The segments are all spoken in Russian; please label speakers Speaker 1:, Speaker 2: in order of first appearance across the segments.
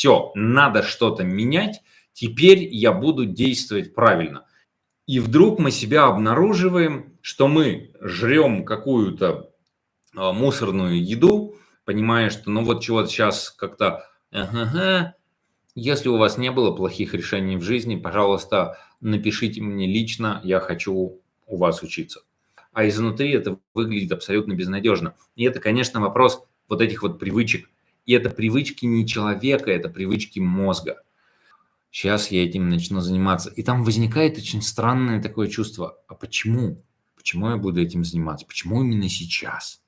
Speaker 1: все, надо что-то менять, теперь я буду действовать правильно. И вдруг мы себя обнаруживаем, что мы жрем какую-то а, мусорную еду, понимая, что ну вот чего-то сейчас как-то, если у вас не было плохих решений в жизни, пожалуйста, напишите мне лично, я хочу у вас учиться. А изнутри это выглядит абсолютно безнадежно. И это, конечно, вопрос вот этих вот привычек. И это привычки не человека, это привычки мозга. Сейчас я этим начну заниматься. И там возникает очень странное такое чувство. А почему? Почему я буду этим заниматься? Почему именно сейчас?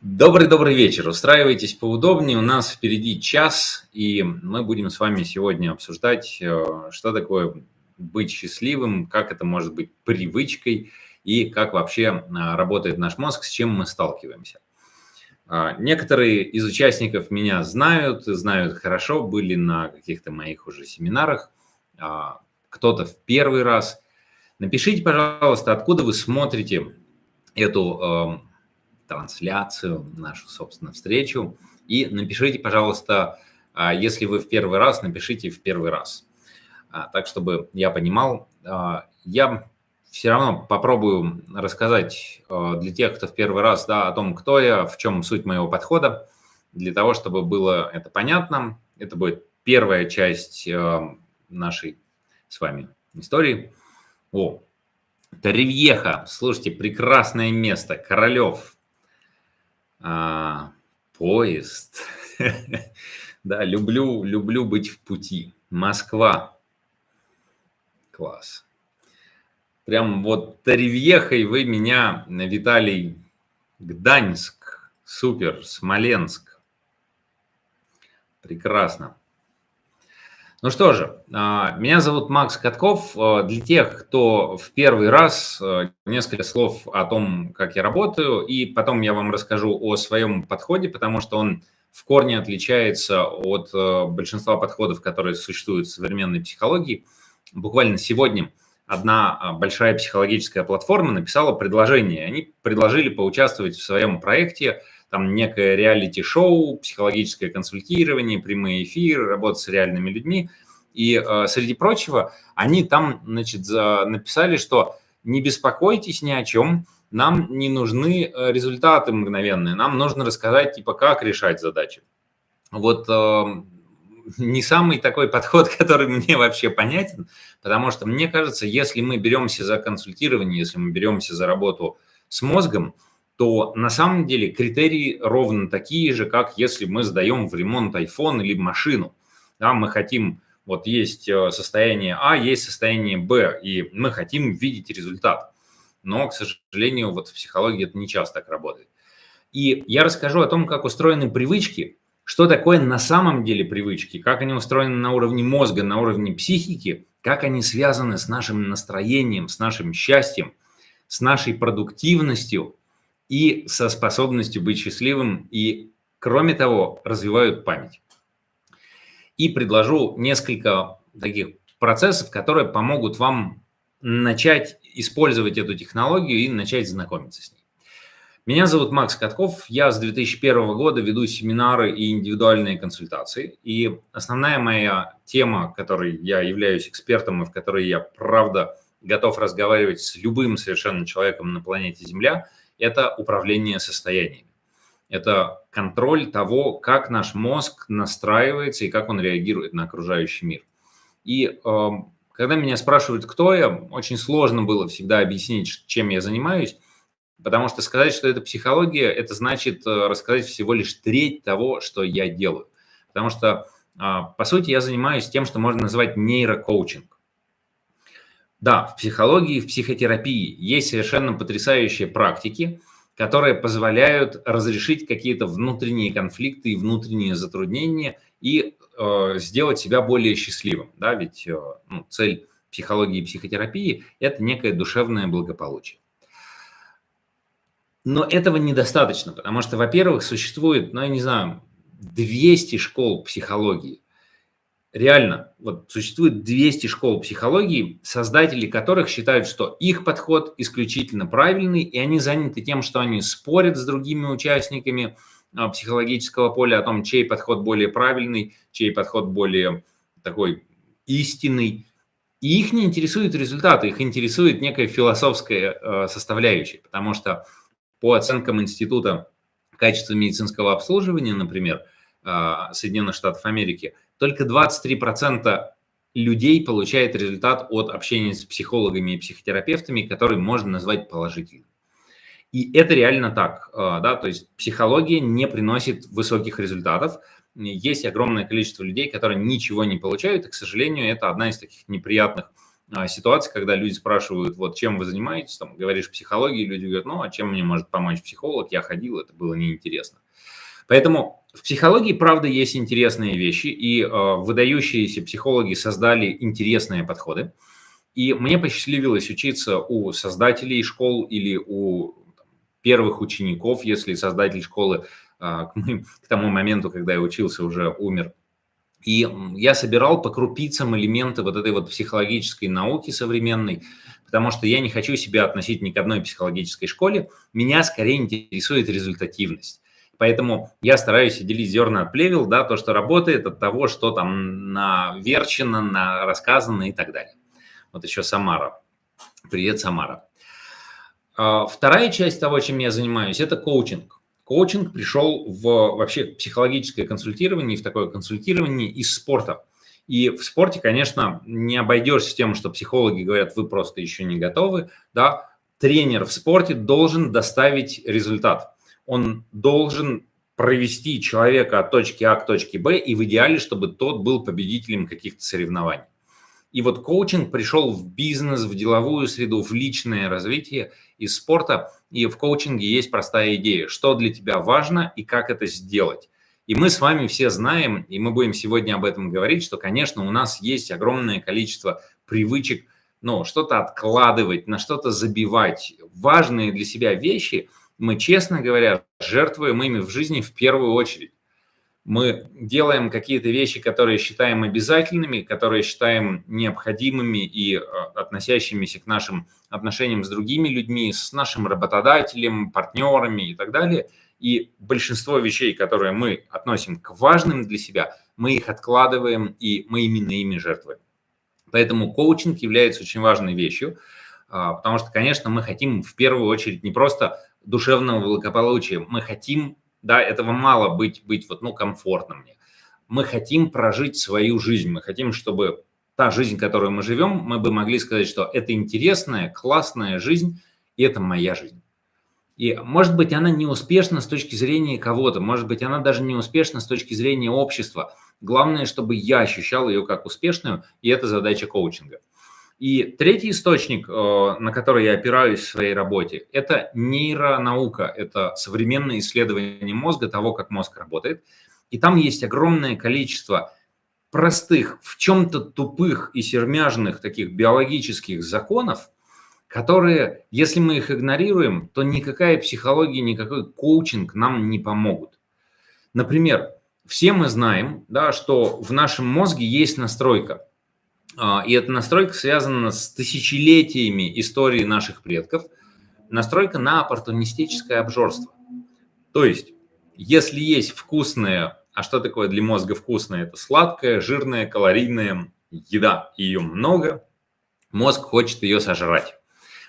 Speaker 1: Добрый-добрый вечер. Устраивайтесь поудобнее. У нас впереди час, и мы будем с вами сегодня обсуждать, э, что такое быть счастливым, как это может быть привычкой и как вообще э, работает наш мозг, с чем мы сталкиваемся. А, некоторые из участников меня знают, знают хорошо, были на каких-то моих уже семинарах, а, кто-то в первый раз. Напишите, пожалуйста, откуда вы смотрите эту эм, трансляцию, нашу, собственно, встречу. И напишите, пожалуйста, а, если вы в первый раз, напишите в первый раз. Так, чтобы я понимал. Я все равно попробую рассказать для тех, кто в первый раз, да, о том, кто я, в чем суть моего подхода, для того, чтобы было это понятно. Это будет первая часть нашей с вами истории. О, Ривьеха, слушайте, прекрасное место, Королев, а, поезд. да, люблю, люблю быть в пути. Москва. Класс. Прям вот Ривьехой вы меня, Виталий, Гданьск. Супер. Смоленск. Прекрасно. Ну что же, а, меня зовут Макс Катков. А, для тех, кто в первый раз, а, несколько слов о том, как я работаю, и потом я вам расскажу о своем подходе, потому что он в корне отличается от большинства подходов, которые существуют в современной психологии. Буквально сегодня одна большая психологическая платформа написала предложение. Они предложили поучаствовать в своем проекте там некое реалити-шоу, психологическое консультирование, прямые эфиры, работа с реальными людьми. И э, среди прочего, они там, значит, за, написали, что не беспокойтесь ни о чем, нам не нужны э, результаты мгновенные, нам нужно рассказать, типа, как решать задачи. Вот не самый такой подход, который мне вообще понятен, потому что мне кажется, если мы беремся за консультирование, если мы беремся за работу с мозгом, то на самом деле критерии ровно такие же, как если мы сдаем в ремонт iPhone или машину. Да, мы хотим, вот есть э, состояние А, есть состояние Б, и мы хотим видеть результат. Но, к сожалению, вот в психологии это не часто так работает. И я расскажу о том, как устроены привычки, что такое на самом деле привычки, как они устроены на уровне мозга, на уровне психики, как они связаны с нашим настроением, с нашим счастьем, с нашей продуктивностью – и со способностью быть счастливым, и, кроме того, развивают память. И предложу несколько таких процессов, которые помогут вам начать использовать эту технологию и начать знакомиться с ней. Меня зовут Макс Катков, я с 2001 года веду семинары и индивидуальные консультации. И основная моя тема, которой я являюсь экспертом и в которой я, правда, готов разговаривать с любым совершенно человеком на планете Земля – это управление состояниями. Это контроль того, как наш мозг настраивается и как он реагирует на окружающий мир. И э, когда меня спрашивают, кто я, очень сложно было всегда объяснить, чем я занимаюсь, потому что сказать, что это психология, это значит э, рассказать всего лишь треть того, что я делаю. Потому что, э, по сути, я занимаюсь тем, что можно назвать нейрокоучинг. Да, в психологии, в психотерапии есть совершенно потрясающие практики, которые позволяют разрешить какие-то внутренние конфликты и внутренние затруднения и э, сделать себя более счастливым. Да? Ведь э, ну, цель психологии и психотерапии – это некое душевное благополучие. Но этого недостаточно, потому что, во-первых, существует, ну, я не знаю, 200 школ психологии реально, вот существует 200 школ психологии, создатели которых считают, что их подход исключительно правильный, и они заняты тем, что они спорят с другими участниками, а, психологического поля, о том, чей подход более правильный, чей подход более такой истинный. И их не интересуют результаты, их интересует некая философская э, составляющая, потому что по оценкам Института качества медицинского обслуживания, например, э, Соединенных Штатов Америки, только 23% людей получает результат от общения с психологами и психотерапевтами, который можно назвать положительным. И это реально так, э, да, то есть психология не приносит высоких результатов. Есть огромное количество людей, которые ничего не получают, и, к сожалению, это одна из таких неприятных а, ситуаций, когда люди спрашивают, вот чем вы занимаетесь, там, говоришь психологии, люди говорят, ну, а чем мне может помочь психолог, я ходил, это было неинтересно. Поэтому в психологии, правда, есть интересные вещи, и э, выдающиеся психологи создали интересные подходы. И мне посчастливилось учиться у создателей школ или у первых учеников, если создатель школы а, к тому моменту, когда я учился, уже умер. И я собирал по крупицам элементы вот этой вот психологической науки современной, потому что я не хочу себя относить ни к одной психологической школе, меня скорее интересует результативность. Поэтому я стараюсь делить зерна от плевел, да, то, что работает, от того, что там наверчено, на рассказано и так далее. Вот еще Самара. Привет, Самара. А, вторая часть того, чем я занимаюсь, это коучинг. Коучинг пришел в вообще психологическое консультирование, в такое консультирование из спорта. И в спорте, конечно, не обойдешься тем, что психологи говорят, вы просто еще не готовы. Да? Тренер в спорте должен доставить результат. Он должен провести человека от точки А к точке Б, и в идеале, чтобы тот был победителем каких-то соревнований. И вот коучинг пришел в бизнес, в деловую среду, в личное развитие из спорта. И в коучинге есть простая идея, что для тебя важно и как это сделать. И мы с вами все знаем, и мы будем сегодня об этом говорить, что, конечно, у нас есть огромное количество привычек, ну, что-то откладывать, на что-то забивать. Важные для себя вещи мы, честно говоря, жертвуем ими в жизни в первую очередь мы делаем какие-то вещи, которые считаем обязательными, которые считаем необходимыми и э, относящимися к нашим отношениям с другими людьми, с нашим работодателем, партнерами и так далее. И большинство вещей, которые мы относим к важным для себя, мы их откладываем, и мы именно ими жертвуем. Поэтому коучинг является очень важной вещью, а, потому что, конечно, мы хотим в первую очередь не просто душевного благополучия, мы хотим да, этого мало быть, быть вот, ну, комфортно мне. Мы хотим прожить свою жизнь, мы хотим, чтобы та жизнь, которую мы живем, мы бы могли сказать, что это интересная, классная жизнь, и это моя жизнь. И, может быть, она не успешна с точки зрения кого-то, может быть, она даже не успешна с точки зрения общества. Главное, чтобы я ощущал ее как успешную, и это задача коучинга. И третий источник, э, на который я опираюсь в своей работе, это нейронаука, это современное исследование мозга, того, как мозг работает. И там есть огромное количество простых, в чем-то тупых и сермяжных таких биологических законов, которые, если мы их игнорируем, то никакая психология, никакой коучинг нам не помогут. Например, все мы знаем, да, что в нашем мозге есть настройка – и эта настройка связана с тысячелетиями истории наших предков. Настройка на оппортунистическое обжорство. То есть, если есть вкусная, а что такое для мозга вкусное? Это сладкая, жирная, калорийная еда, ее много, мозг хочет ее сожрать.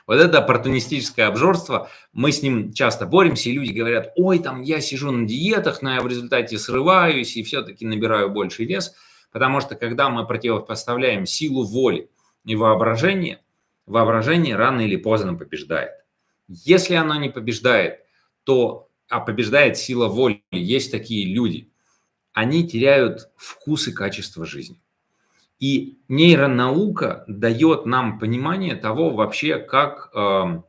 Speaker 1: Вот это оппортунистическое обжорство, мы с ним часто боремся, и люди говорят, ой, там я сижу на диетах, но я в результате срываюсь и все-таки набираю больший вес – Потому что когда мы противопоставляем силу воли и воображения, воображение рано или поздно побеждает. Если оно не побеждает, то, а побеждает сила воли, есть такие люди, они теряют вкус и качество жизни. И нейронаука дает нам понимание того вообще, как, э,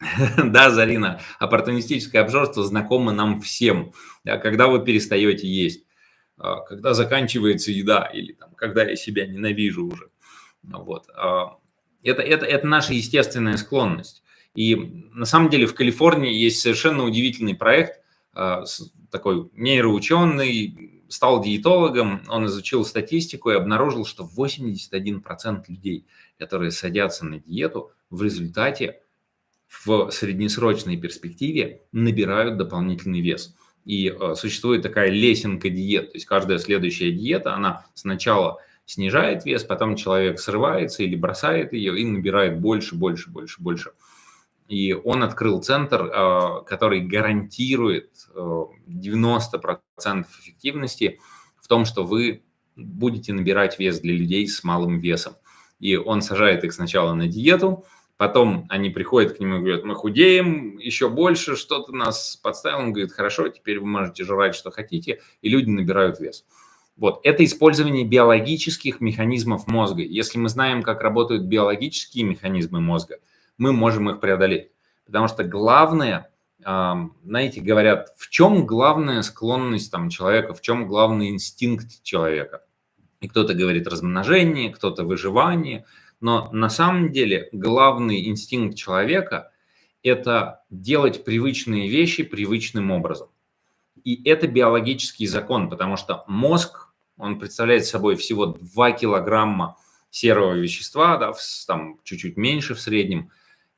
Speaker 1: да, Зарина, оппортунистическое обжорство знакомо нам всем, да, когда вы перестаете есть когда заканчивается еда или там, когда я себя ненавижу уже. Вот. А, это, это, это наша естественная склонность. И на самом деле в Калифорнии есть совершенно удивительный проект, а, такой нейроученый, стал диетологом, он изучил статистику и обнаружил, что 81% людей, которые садятся на диету, в результате в среднесрочной перспективе набирают дополнительный вес. И э, существует такая лесенка диет, то есть каждая следующая диета, она сначала снижает вес, потом человек срывается или бросает ее и набирает больше, больше, больше, больше. И он открыл центр, э, который гарантирует 90% э, эффективности в том, что вы будете набирать вес для людей с малым весом. И он сажает их сначала на диету, Потом они приходят к нему и говорят, мы худеем еще больше, что ты нас подставил. Он говорит, хорошо, теперь вы можете жрать, что хотите, и люди набирают вес. Вот, это использование биологических механизмов мозга. Если мы знаем, как работают биологические механизмы мозга, мы можем их преодолеть. Потому что главное, знаете, говорят, в чем главная склонность там, человека, в чем главный инстинкт человека. И кто-то говорит размножение, кто-то выживание – но на самом деле главный инстинкт человека – это делать привычные вещи привычным образом. И это биологический закон, потому что мозг, он представляет собой всего 2 килограмма серого вещества, да, там чуть-чуть меньше в среднем,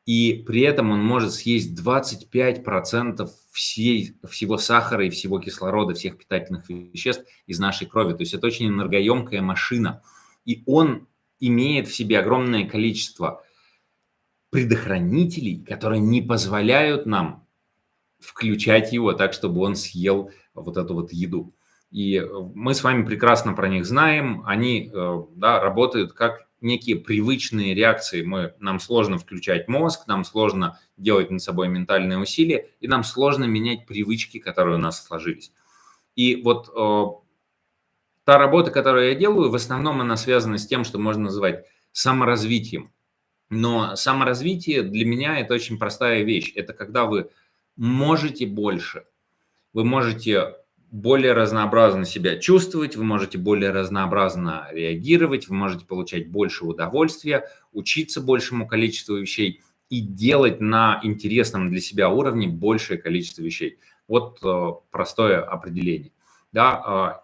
Speaker 1: и при этом он может съесть 25% всей, всего сахара и всего кислорода, всех питательных веществ из нашей крови. То есть это очень энергоемкая машина. И он имеет в себе огромное количество предохранителей, которые не позволяют нам включать его так, чтобы он съел вот эту вот еду. И мы с вами прекрасно про них знаем, они э, да, работают как некие привычные реакции. Мы, нам сложно включать мозг, нам сложно делать над собой ментальные усилия, и нам сложно менять привычки, которые у нас сложились. И вот э, та работа, которую я делаю, в основном она связана с тем, что можно называть саморазвитием. Но саморазвитие для меня это очень простая вещь. Это когда вы можете больше, вы можете более разнообразно себя чувствовать, вы можете более разнообразно реагировать, вы можете получать больше удовольствия, учиться большему количеству вещей и делать на интересном для себя уровне большее количество вещей. Вот э, простое определение. Да, э,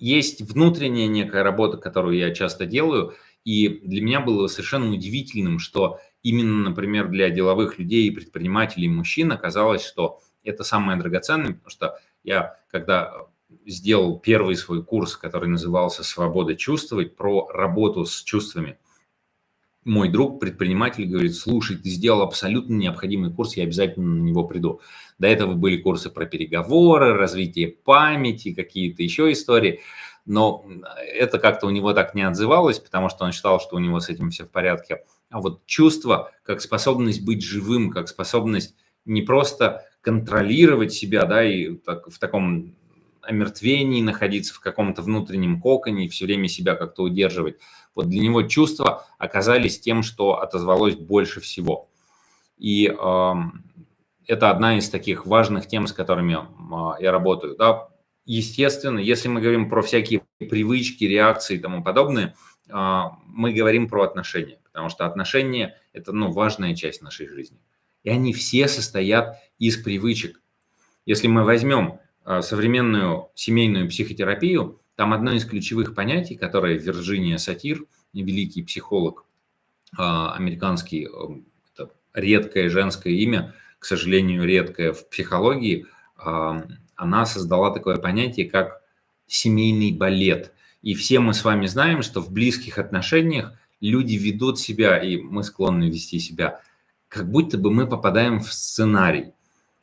Speaker 1: есть внутренняя некая работа, которую я часто делаю, и для меня было совершенно удивительным, что именно, например, для деловых людей и предпринимателей мужчин оказалось, что это самое драгоценное, потому что я, когда сделал первый свой курс, который назывался «Свобода чувствовать», про работу с чувствами, мой друг, предприниматель, говорит, слушай, ты сделал абсолютно необходимый курс, я обязательно на него приду. До этого были курсы про переговоры, развитие памяти, какие-то еще истории. Но это как-то у него так не отзывалось, потому что он считал, что у него с этим все в порядке. А вот чувство, как способность быть живым, как способность не просто контролировать себя, да, и так, в таком омертвении находиться, в каком-то внутреннем коконе, все время себя как-то удерживать. Вот для него чувства оказались тем, что отозвалось больше всего. И э, это одна из таких важных тем, с которыми а, я работаю. Да, естественно, если мы говорим про всякие привычки, реакции и тому подобное, а, мы говорим про отношения, потому что отношения – это ну, важная часть нашей жизни. И они все состоят из привычек. Если мы возьмем а, современную семейную психотерапию, там одно из ключевых понятий, которое Вирджиния Сатир, великий психолог американский, это редкое женское имя – к сожалению, редкая в психологии, она создала такое понятие, как семейный балет. И все мы с вами знаем, что в близких отношениях люди ведут себя, и мы склонны вести себя, как будто бы мы попадаем в сценарий.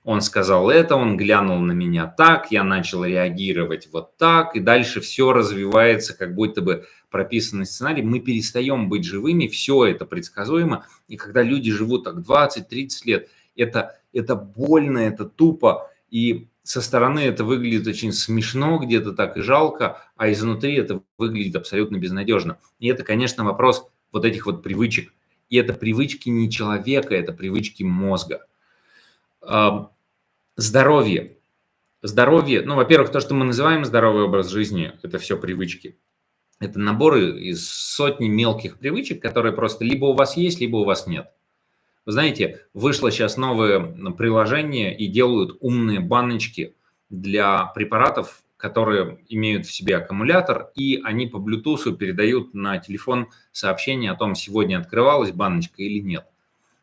Speaker 1: Он сказал это, он глянул на меня так, я начал реагировать вот так, и дальше все развивается, как будто бы прописанный сценарий. Мы перестаем быть живыми, все это предсказуемо. И когда люди живут так 20-30 лет, это, это больно, это тупо, и со стороны это выглядит очень смешно, где-то так и жалко, а изнутри это выглядит абсолютно безнадежно. И это, конечно, вопрос вот этих вот привычек. И это привычки не человека, это привычки мозга. Здоровье. Здоровье, ну, во-первых, то, что мы называем здоровый образ жизни, это все привычки. Это наборы из сотни мелких привычек, которые просто либо у вас есть, либо у вас нет. Вы знаете, вышло сейчас новое приложение и делают умные баночки для препаратов, которые имеют в себе аккумулятор, и они по Bluetooth передают на телефон сообщение о том, сегодня открывалась баночка или нет.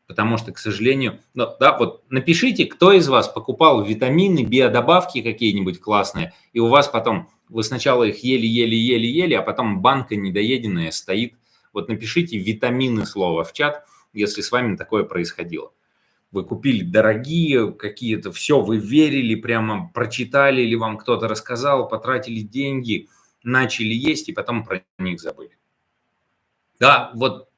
Speaker 1: Потому что, к сожалению, ну, да, вот напишите, кто из вас покупал витамины, биодобавки какие-нибудь классные, и у вас потом, вы сначала их ели-ели-ели-ели, а потом банка недоеденная стоит. Вот напишите витамины слова в чат, если с вами такое происходило. Вы купили дорогие какие-то, все, вы верили, прямо прочитали или вам кто-то рассказал, потратили деньги, начали есть и потом про них забыли. Да, вот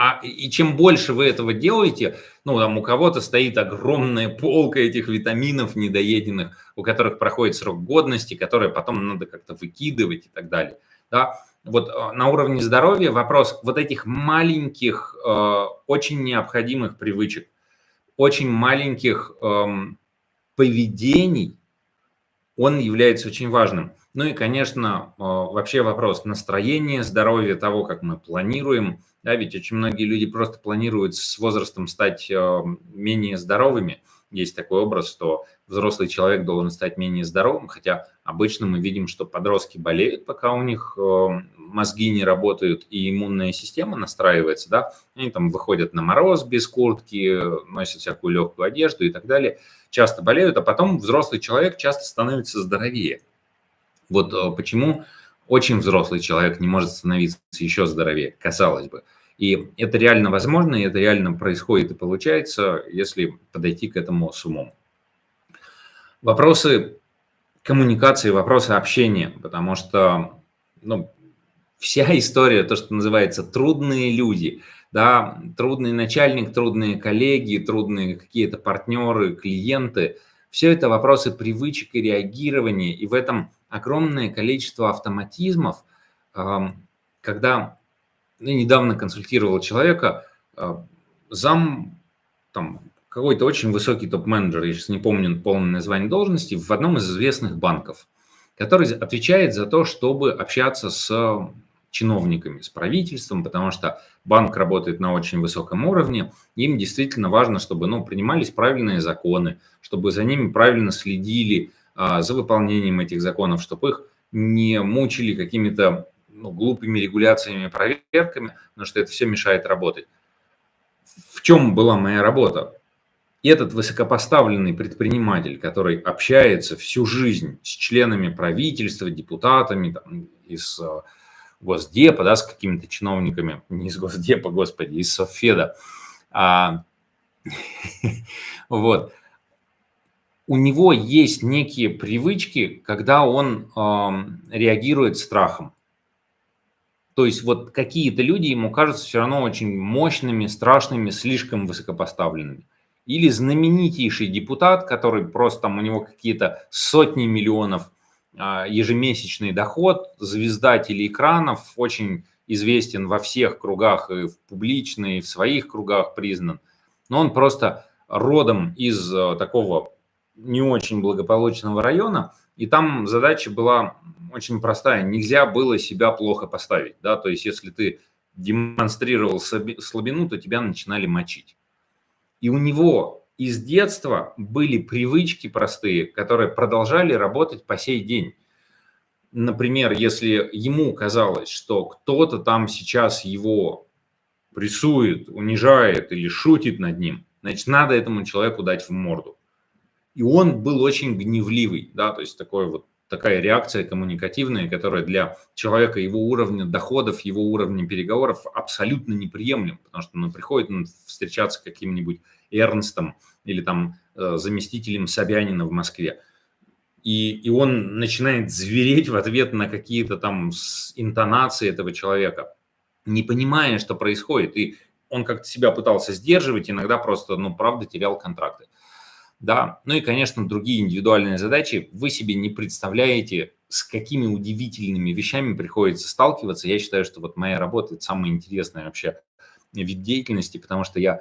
Speaker 1: а, и чем больше вы этого делаете, ну, там у кого-то стоит огромная полка этих витаминов недоеденных, у которых проходит срок годности, которые потом надо как-то выкидывать и так далее. Да? Вот э, на уровне здоровья вопрос вот этих маленьких, э, очень необходимых привычек, очень маленьких э, поведений, он является очень важным. Ну и, конечно, э, вообще вопрос настроения, здоровья, того, как мы планируем, да, ведь очень многие люди просто планируют с возрастом стать менее здоровыми. Есть такой образ, что взрослый человек должен стать менее здоровым, хотя обычно мы видим, что подростки болеют, пока у них э, мозги не работают и иммунная система настраивается, да, они там выходят на мороз без куртки, носят всякую легкую одежду и так далее, часто болеют, а потом взрослый человек часто становится здоровее. Вот э, почему очень взрослый человек не может становиться еще здоровее, казалось бы. И это реально возможно, и это реально происходит и получается, если подойти к этому с умом. Вопросы коммуникации, вопросы общения, потому что ну, вся история, то, что называется трудные люди, да, трудный начальник, трудные коллеги, трудные какие-то партнеры, клиенты, все это вопросы привычек и реагирования, и в этом огромное количество автоматизмов, когда я недавно консультировал человека, а, зам, там, какой-то очень высокий топ-менеджер, я сейчас не помню полное название должности, в одном из известных банков, который отвечает за то, чтобы общаться с чиновниками, с правительством, потому что банк работает на очень высоком уровне, им действительно важно, чтобы ну, принимались правильные законы, чтобы за ними правильно следили, а, за выполнением этих законов, чтобы их не мучили какими-то ну, глупыми регуляциями, проверками, потому что это все мешает работать. В чем была моя работа? Этот высокопоставленный предприниматель, который общается всю жизнь с членами правительства, депутатами там, из э, Госдепа, да, с какими-то чиновниками, не из Госдепа, господи, из Софеда, а, вот, у него есть некие привычки, когда он э, реагирует страхом. То есть вот какие-то люди ему кажутся все равно очень мощными, страшными, слишком высокопоставленными. Или знаменитейший депутат, который просто там у него какие-то сотни миллионов а, ежемесячный доход, звезда телеэкранов, очень известен во всех кругах, и в публичной, и в своих кругах признан. Но он просто родом из а, такого не очень благополучного района, и там задача была очень простая. Нельзя было себя плохо поставить. Да? То есть, если ты демонстрировал слабину, то тебя начинали мочить. И у него из детства были привычки простые, которые продолжали работать по сей день. Например, если ему казалось, что кто-то там сейчас его прессует, унижает или шутит над ним, значит, надо этому человеку дать в морду. И он был очень гневливый, да, то есть такой вот такая реакция коммуникативная, которая для человека его уровня доходов, его уровня переговоров абсолютно неприемлем, потому что он приходит он встречаться с каким-нибудь Эрнстом или там э, заместителем Собянина в Москве, и, и он начинает звереть в ответ на какие-то там интонации этого человека, не понимая, что происходит. И он как-то себя пытался сдерживать, иногда просто, ну, правда, терял контракты да, ну и, конечно, другие индивидуальные задачи. Вы себе не представляете, с какими удивительными вещами приходится сталкиваться. Я считаю, что вот моя работа – это самая интересная вообще вид деятельности, потому что я,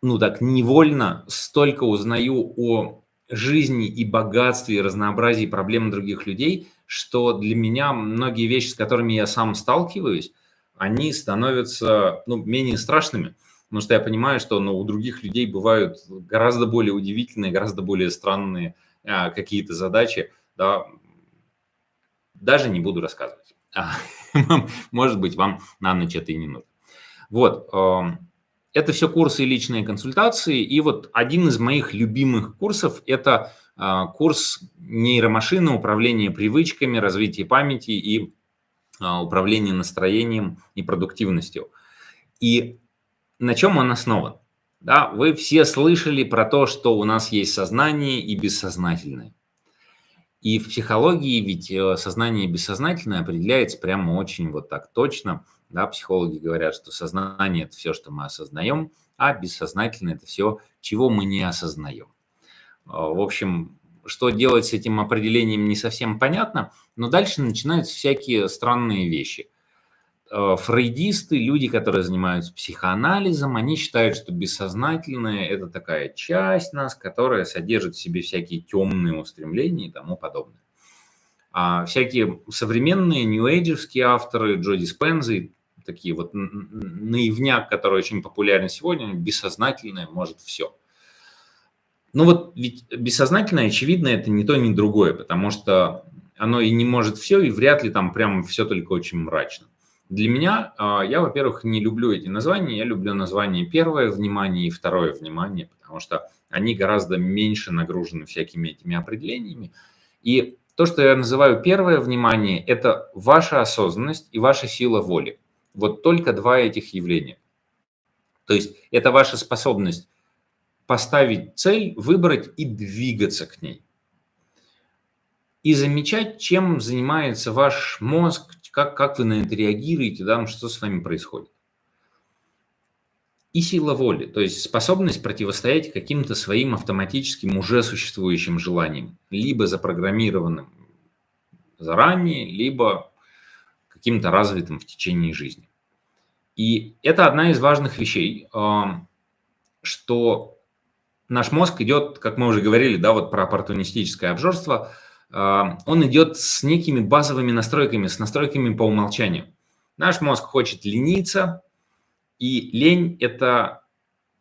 Speaker 1: ну так, невольно столько узнаю о жизни и богатстве, и разнообразии проблем других людей, что для меня многие вещи, с которыми я сам сталкиваюсь, они становятся ну, менее страшными – потому что я понимаю, что ну, у других людей бывают гораздо более удивительные, гораздо более странные а, какие-то задачи, да, даже не буду рассказывать. А, может быть, вам на ночь это и не нужно. Вот, Это все курсы и личные консультации. И вот один из моих любимых курсов – это а, курс нейромашины, управления привычками, развития памяти и а, управления настроением и продуктивностью. И на чем он основан? Да, вы все слышали про то, что у нас есть сознание и бессознательное. И в психологии ведь э, сознание бессознательное определяется прямо очень вот так точно. Да, психологи говорят, что сознание – это все, что мы осознаем, а бессознательное – это все, чего мы не осознаем. А, в общем, что делать с этим определением не совсем понятно, но дальше начинаются всякие странные вещи. А, фрейдисты, люди, которые занимаются психоанализом, они считают, что бессознательное – это такая часть нас, которая содержит в себе всякие темные устремления и тому подобное. А всякие современные нью-эйджевские авторы, Джоди Спенза такие вот наивняк, который очень популярен сегодня, бессознательное может все. Ну вот ведь бессознательное, очевидно, это не то, ни другое, потому что оно и не может все, и вряд ли там прям все только очень мрачно. Для меня, а, я, во-первых, не люблю эти названия, я люблю название первое внимание и второе внимание, потому что они гораздо меньше нагружены всякими этими определениями. И то, что я называю первое внимание, это ваша осознанность и ваша сила воли. Вот только два этих явления. То есть это ваша способность поставить цель, выбрать и двигаться к ней. И замечать, чем занимается ваш мозг, как, как вы на это реагируете, да, что с вами происходит. И сила воли, то есть способность противостоять каким-то своим автоматическим уже существующим желаниям, либо запрограммированным заранее, либо каким-то развитым в течение жизни. И это одна из важных вещей, что наш мозг идет, как мы уже говорили, да, вот про оппортунистическое обжорство, он идет с некими базовыми настройками, с настройками по умолчанию. Наш мозг хочет лениться, и лень – это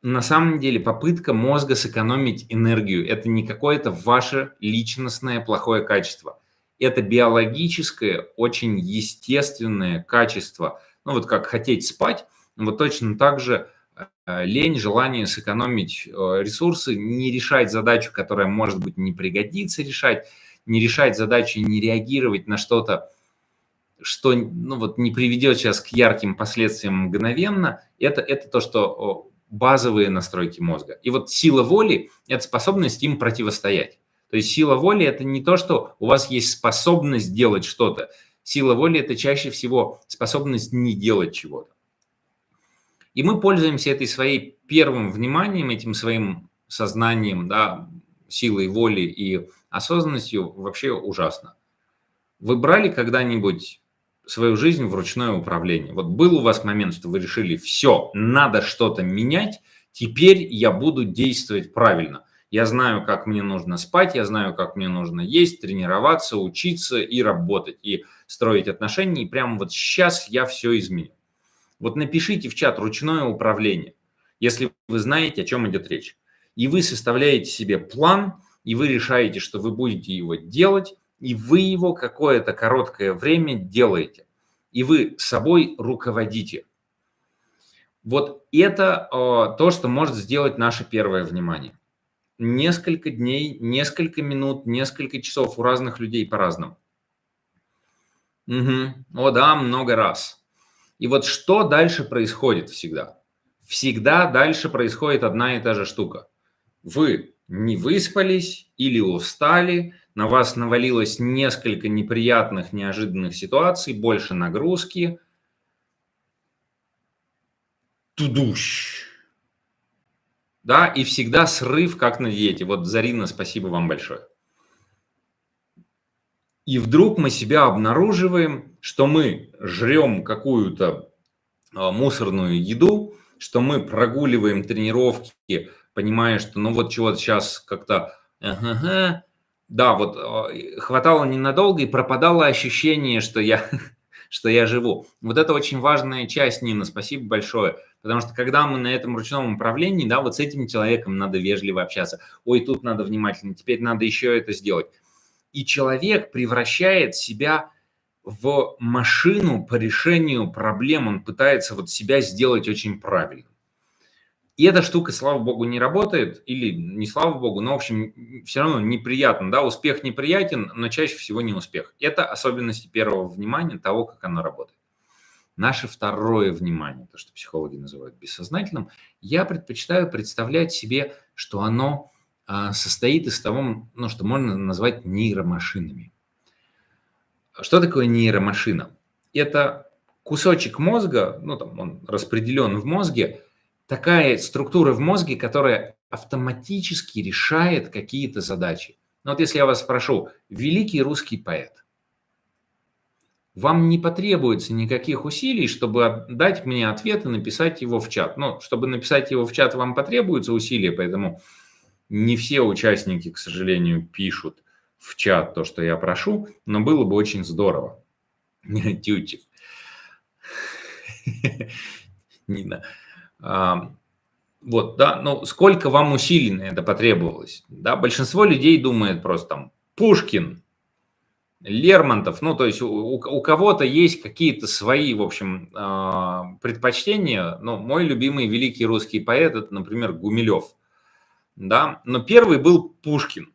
Speaker 1: на самом деле попытка мозга сэкономить энергию. Это не какое-то ваше личностное плохое качество это биологическое, очень естественное качество. Ну вот как хотеть спать, вот точно так же э, лень, желание сэкономить э, ресурсы, не решать задачу, которая, может быть, не пригодится решать, не решать задачу, не реагировать на что-то, что ну, вот, не приведет сейчас к ярким последствиям мгновенно, это, это то, что базовые настройки мозга. И вот сила воли – это способность им противостоять. То есть сила воли – это не то, что у вас есть способность делать что-то. Сила воли – это чаще всего способность не делать чего-то. И мы пользуемся этой своей первым вниманием, этим своим сознанием, да, силой воли и осознанностью вообще ужасно. Вы брали когда-нибудь свою жизнь в ручное управление? Вот был у вас момент, что вы решили, все, надо что-то менять, теперь я буду действовать правильно. Я знаю, как мне нужно спать, я знаю, как мне нужно есть, тренироваться, учиться и работать, и строить отношения. И прямо вот сейчас я все изменю. Вот напишите в чат ручное управление, если вы знаете, о чем идет речь. И вы составляете себе план, и вы решаете, что вы будете его делать, и вы его какое-то короткое время делаете. И вы собой руководите. Вот это э, то, что может сделать наше первое внимание несколько дней, несколько минут, несколько часов у разных людей по-разному. Угу. О да, много раз. И вот что дальше происходит всегда? Всегда дальше происходит одна и та же штука. Вы не выспались или устали, на вас навалилось несколько неприятных, неожиданных ситуаций, больше нагрузки. Тудущ да, и всегда срыв, как на диете. Вот, Зарина, спасибо вам большое. И вдруг мы себя обнаруживаем, что мы жрем какую-то а, мусорную еду, что мы прогуливаем тренировки, понимая, что ну вот чего-то сейчас как-то, да, вот а, хватало ненадолго и пропадало ощущение, что я, что я живу. Вот это очень важная часть, Нина, спасибо большое. Потому что когда мы на этом ручном управлении, да, вот с этим человеком надо вежливо общаться. Ой, тут надо внимательно, теперь надо еще это сделать. И человек превращает себя в машину по решению проблем. Он пытается вот себя сделать очень правильно. И эта штука, слава богу, не работает, или не слава богу, но, в общем, все равно неприятно, да, успех неприятен, но чаще всего не успех. Это особенности первого внимания, того, как оно работает. Наше второе внимание, то, что психологи называют бессознательным, я предпочитаю представлять себе, что оно а, состоит из того, ну, что можно назвать нейромашинами. Что такое нейромашина? Это кусочек мозга, ну, там он распределен в мозге, такая структура в мозге, которая автоматически решает какие-то задачи. Ну, вот если я вас спрошу, великий русский поэт, вам не потребуется никаких усилий, чтобы дать мне ответ и написать его в чат. Ну, чтобы написать его в чат, вам потребуются усилия, поэтому не все участники, к сожалению, пишут в чат то, что я прошу, но было бы очень здорово. Тютик. Нина. Вот, да, ну сколько вам усилий на это потребовалось? Да, большинство людей думает просто там Пушкин, Лермонтов, ну то есть у, у кого-то есть какие-то свои, в общем, э, предпочтения. Ну, мой любимый великий русский поэт, это, например, Гумилев, да, но первый был Пушкин.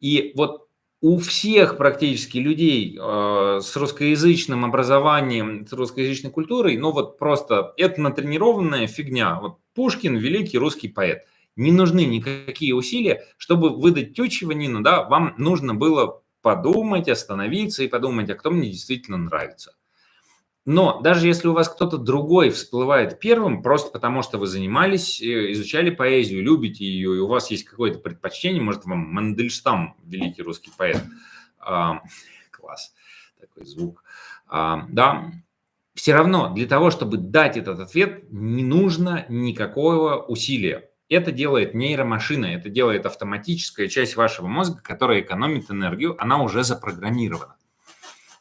Speaker 1: И вот у всех практически людей э, с русскоязычным образованием, с русскоязычной культурой, ну вот просто это натренированная фигня. Вот Пушкин – великий русский поэт. Не нужны никакие усилия, чтобы выдать тючего Нину, да, вам нужно было подумать, остановиться и подумать, а кто мне действительно нравится. Но даже если у вас кто-то другой всплывает первым, просто потому что вы занимались, э, изучали поэзию, любите ее, и у вас есть какое-то предпочтение, может, вам Мандельштам, великий русский поэт, а, класс, такой звук, а, да, все равно для того, чтобы дать этот ответ, не нужно никакого усилия. Это делает нейромашина, это делает автоматическая часть вашего мозга, которая экономит энергию, она уже запрограммирована.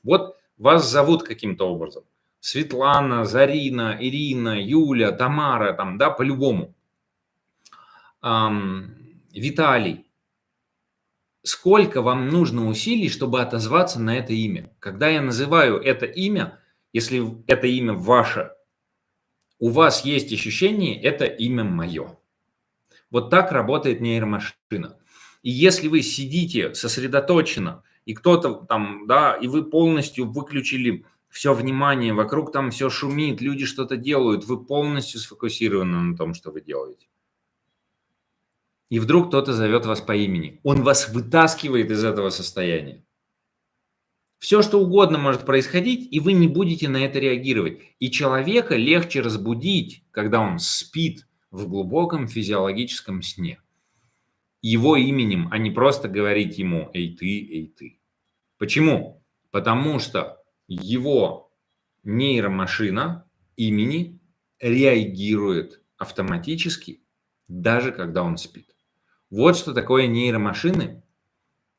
Speaker 1: Вот вас зовут каким-то образом. Светлана, Зарина, Ирина, Юля, Тамара, там, да, по-любому. Виталий. Сколько вам нужно усилий, чтобы отозваться на это имя? Когда я называю это имя, если это имя ваше, у вас есть ощущение, это имя мое. Вот так работает нейромашина. И если вы сидите сосредоточенно, и кто-то там, да, и вы полностью выключили все внимание, вокруг там все шумит, люди что-то делают, вы полностью сфокусированы на том, что вы делаете. И вдруг кто-то зовет вас по имени. Он вас вытаскивает из этого состояния. Все, что угодно может происходить, и вы не будете на это реагировать. И человека легче разбудить, когда он спит в глубоком физиологическом сне. Его именем, а не просто говорить ему «эй ты, эй ты». Почему? Потому что его нейромашина имени реагирует автоматически, даже когда он спит. Вот что такое нейромашины.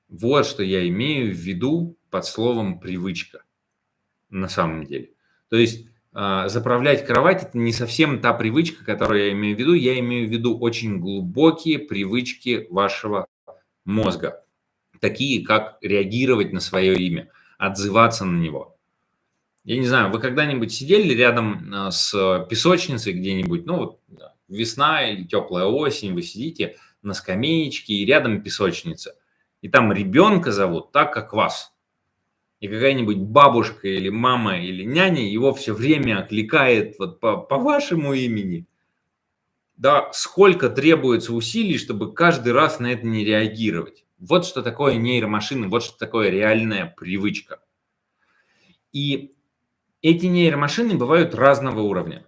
Speaker 1: Вот что я имею в виду под словом привычка на самом деле. То есть э, заправлять кровать это не совсем та привычка, которую я имею в виду. Я имею в виду очень глубокие привычки вашего мозга, такие как реагировать на свое имя, отзываться на него, я не знаю, вы когда-нибудь сидели рядом а, с песочницей где-нибудь, ну вот весна или теплая осень, вы сидите на скамеечке и рядом песочница, и там ребенка зовут так, как вас. И какая-нибудь бабушка или мама или няня его все время окликает вот по, по вашему имени. Да, сколько требуется усилий, чтобы каждый раз на это не реагировать. Вот что такое нейромашины, вот что такое реальная привычка. И эти нейромашины бывают разного уровня.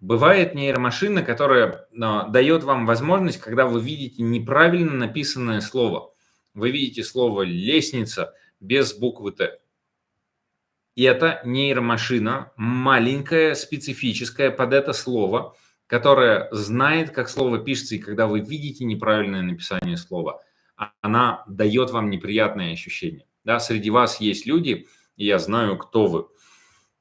Speaker 1: Бывает нейромашина, которая а, дает вам возможность, когда вы видите неправильно написанное слово. Вы видите слово «лестница» без буквы «Т». И это нейромашина, маленькая, специфическая под это слово, которая знает, как слово пишется, и когда вы видите неправильное написание слова, она дает вам неприятное ощущение. Да, среди вас есть люди, и я знаю, кто вы,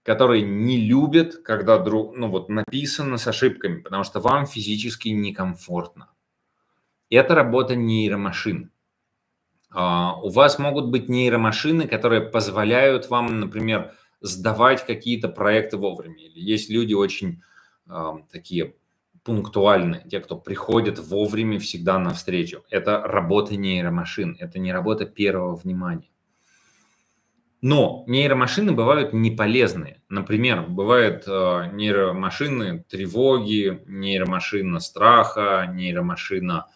Speaker 1: которые не любят, когда друг, ну, вот написано с ошибками, потому что вам физически некомфортно. Это работа нейромашин. Uh, у вас могут быть нейромашины, которые позволяют вам, например, сдавать какие-то проекты вовремя. Или есть люди очень uh, такие пунктуальны, те, кто приходит вовремя всегда навстречу. Это работа нейромашин, это не работа первого внимания. Но нейромашины бывают неполезные. Например, бывают э, нейромашины тревоги, нейромашина страха, нейромашина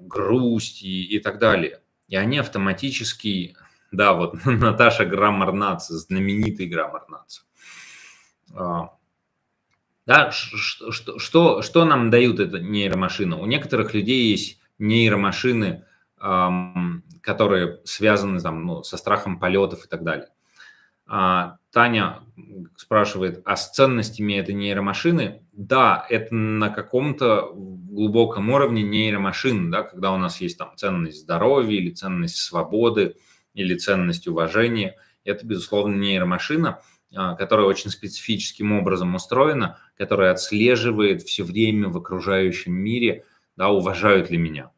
Speaker 1: грусти и так далее. И они автоматически, да, вот Наташа Граммар знаменитый Граммар а, да, что, что, что нам дают эта нейромашина? У некоторых людей есть нейромашины, которые связаны там, ну, со страхом полетов и так далее. А, Таня спрашивает, а с ценностями этой нейромашины? Да, это на каком-то глубоком уровне нейромашин, да, когда у нас есть там ценность здоровья или ценность свободы или ценность уважения. Это, безусловно, нейромашина, а, которая очень специфическим образом устроена, которая отслеживает все время в окружающем мире, да, уважают ли меня.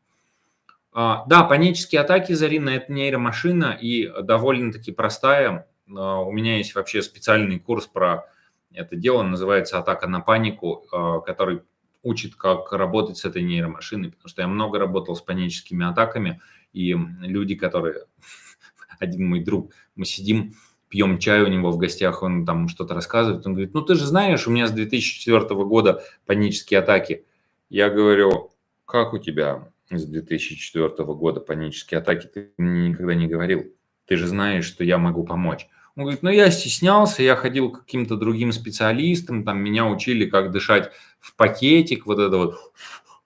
Speaker 1: А, да, панические атаки, Зарина, это нейромашина и довольно-таки простая. А, у меня есть вообще специальный курс про это дело, называется «Атака на панику», который учит, как работать с этой нейромашиной, потому что я много работал с паническими атаками, и люди, которые... Один мой друг, мы сидим, пьем чай у него в гостях, он там что-то рассказывает, он говорит, ну ты же знаешь, у меня с 2004 года панические атаки. Я говорю, как у тебя с 2004 года панические атаки? Ты мне никогда не говорил. Ты же знаешь, что я могу помочь. Он говорит, ну я стеснялся, я ходил к каким-то другим специалистам, там меня учили, как дышать в пакетик, вот это вот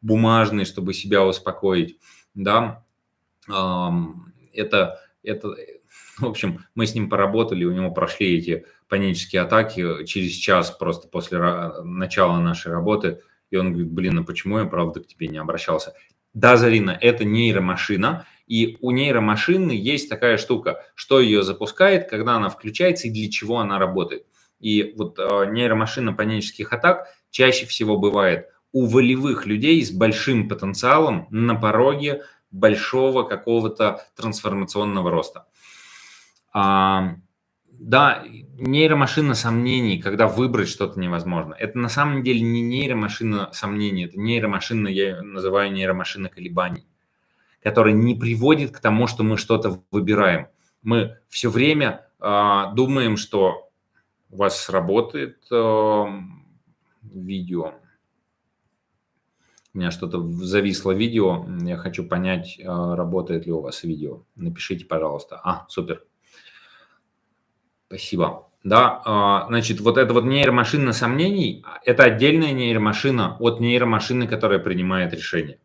Speaker 1: бумажный, чтобы себя успокоить, да. Это, это, В общем, мы с ним поработали, у него прошли эти панические атаки через час просто после начала нашей работы. И он говорит, блин, а почему я, правда, к тебе не обращался? Да, Зарина, это нейромашина, и у нейромашины есть такая штука, что ее запускает, когда она включается и для чего она работает. И вот э, нейромашина панических атак чаще всего бывает у волевых людей с большим потенциалом на пороге большого какого-то трансформационного роста. А, да, нейромашина сомнений, когда выбрать что-то невозможно. Это на самом деле не нейромашина сомнений, это нейромашина, я называю нейромашина колебаний, которая не приводит к тому, что мы что-то выбираем. Мы все время э, думаем, что у вас сработает э, видео. У меня что-то зависло видео, я хочу понять, э, работает ли у вас видео. Напишите, пожалуйста. А, супер. Спасибо. Да, а, значит, вот эта вот нейромашина сомнений – это отдельная нейромашина от нейромашины, которая принимает решение.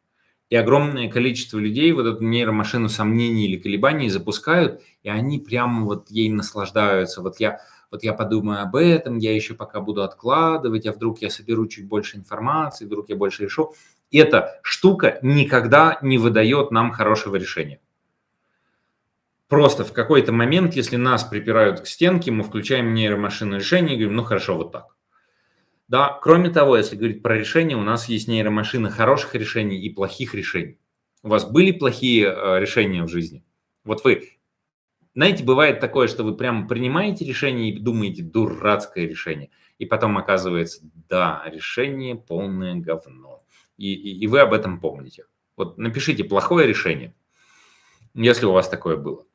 Speaker 1: И огромное количество людей вот эту нейромашину сомнений или колебаний запускают, и они прямо вот ей наслаждаются. Вот я, вот я подумаю об этом, я еще пока буду откладывать, а вдруг я соберу чуть больше информации, вдруг я больше решу. Эта штука никогда не выдает нам хорошего решения. Просто в какой-то момент, если нас припирают к стенке, мы включаем нейромашинное решение и говорим, ну хорошо, вот так. Да, кроме того, если говорить про решения, у нас есть нейромашина хороших решений и плохих решений. У вас были плохие э, решения в жизни? Вот вы, знаете, бывает такое, что вы прямо принимаете решение и думаете, дурацкое решение. И потом оказывается, да, решение полное говно. И, и, и вы об этом помните. Вот напишите плохое решение, если у вас такое было.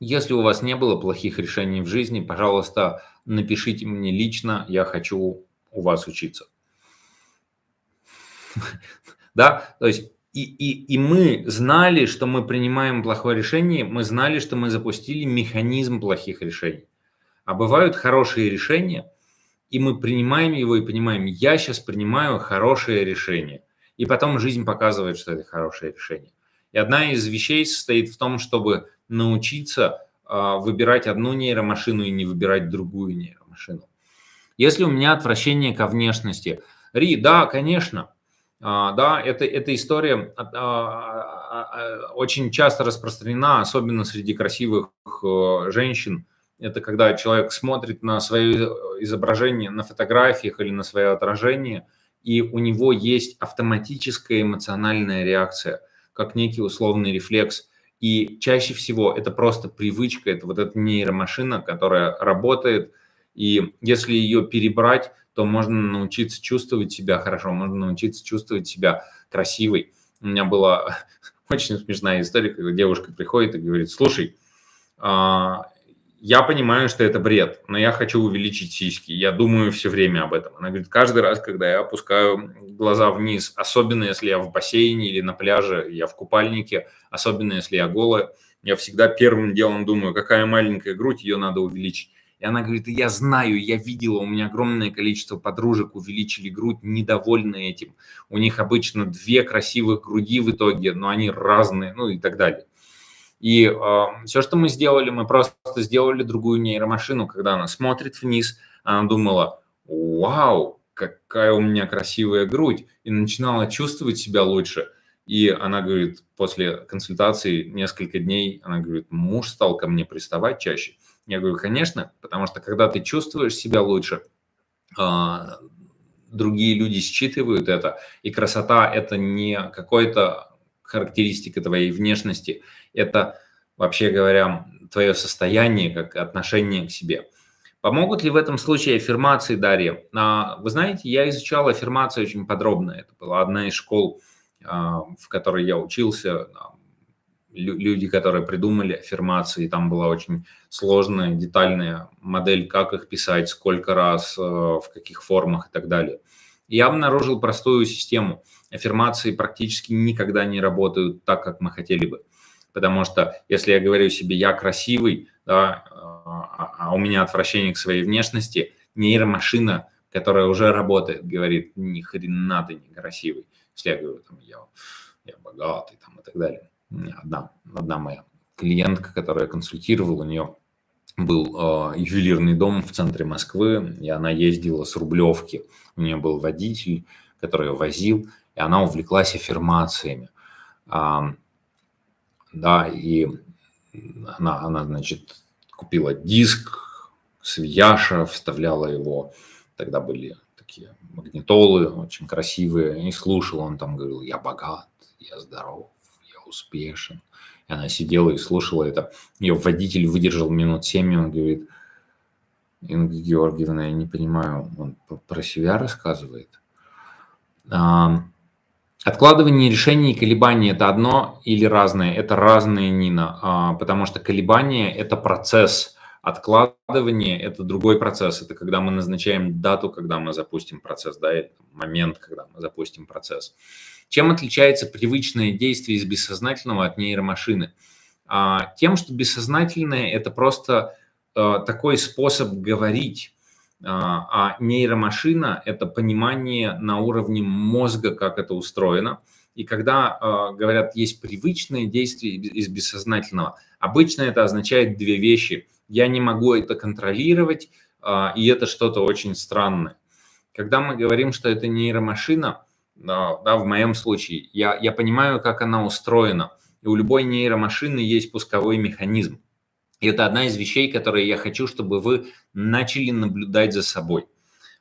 Speaker 1: Если у вас не было плохих решений в жизни, пожалуйста, напишите мне лично, я хочу у вас учиться. Да, то есть и, и, и мы знали, что мы принимаем плохое решение, мы знали, что мы запустили механизм плохих решений. А бывают хорошие решения, и мы принимаем его и понимаем, я сейчас принимаю хорошее решение. И потом жизнь показывает, что это хорошее решение. И одна из вещей состоит в том, чтобы научиться а, выбирать одну нейромашину и не выбирать другую нейромашину. Если у меня отвращение ко внешности, Ри, да, конечно, а, да, это, эта история а, очень часто распространена, особенно среди красивых э, женщин. Это когда человек смотрит на свое изображение на фотографиях или на свое отражение, и у него есть автоматическая эмоциональная реакция, как некий условный рефлекс – и чаще всего это просто привычка, это вот эта нейромашина, которая работает. И если ее перебрать, то можно научиться чувствовать себя хорошо, можно научиться чувствовать себя красивой. У меня была очень смешная история, когда девушка приходит и говорит, слушай, а, я понимаю, что это бред, но я хочу увеличить сиськи. Я думаю все время об этом. Она говорит, каждый раз, когда я опускаю глаза вниз, особенно если я в бассейне или на пляже, я в купальнике, особенно если я голая, я всегда первым делом думаю, какая маленькая грудь, ее надо увеличить. И она говорит, я знаю, я видела, у меня огромное количество подружек увеличили грудь, недовольны этим. У них обычно две красивых груди в итоге, но они разные, ну и так далее. И э, все, что мы сделали, мы просто сделали другую нейромашину, когда она смотрит вниз, она думала, вау, какая у меня красивая грудь, и начинала чувствовать себя лучше. И она говорит, после консультации несколько дней, она говорит, муж стал ко мне приставать чаще. Я говорю, конечно, потому что когда ты чувствуешь себя лучше, э, другие люди считывают это, и красота – это не какой-то характеристика твоей внешности, это, вообще говоря, твое состояние, как отношение к себе. Помогут ли в этом случае аффирмации, Дарья? А, вы знаете, я изучал аффирмации очень подробно. Это была одна из школ, а, в которой я учился. Люди, которые придумали аффирмации, там была очень сложная, детальная модель, как их писать, сколько раз, а, в каких формах и так далее. Я обнаружил простую систему. Аффирмации практически никогда не работают так, как мы хотели бы. Потому что если я говорю себе «я красивый», да, а, а у меня отвращение к своей внешности, нейромашина, которая уже работает, говорит «ни хрена ты не красивый». Если я говорю там, «я, я богатый» там, и так далее. Одна, одна моя клиентка, которая консультировала, у нее был э, ювелирный дом в центре Москвы, и она ездила с Рублевки. У нее был водитель, который ее возил, и она увлеклась аффирмациями. А, да, и она, она, значит, купила диск с Яша, вставляла его, тогда были такие магнитолы очень красивые, и слушал, он там говорил, я богат, я здоров, я успешен. И она сидела и слушала это. Ее водитель выдержал минут семь, и он говорит, Инга Георгиевна, я не понимаю, он про себя рассказывает. Откладывание решений и колебания – это одно или разное? Это разные, Нина, а, потому что колебания – это процесс, откладывание – это другой процесс. Это когда мы назначаем дату, когда мы запустим процесс, да, это момент, когда мы запустим процесс. Чем отличается привычное действие из бессознательного от нейромашины? А, тем, что бессознательное – это просто а, такой способ говорить, а, а нейромашина – это понимание на уровне мозга, как это устроено. И когда а, говорят, есть привычные действия из бессознательного, обычно это означает две вещи. Я не могу это контролировать, а, и это что-то очень странное. Когда мы говорим, что это нейромашина, да, в моем случае, я, я понимаю, как она устроена. И у любой нейромашины есть пусковой механизм. И это одна из вещей, которые я хочу, чтобы вы начали наблюдать за собой.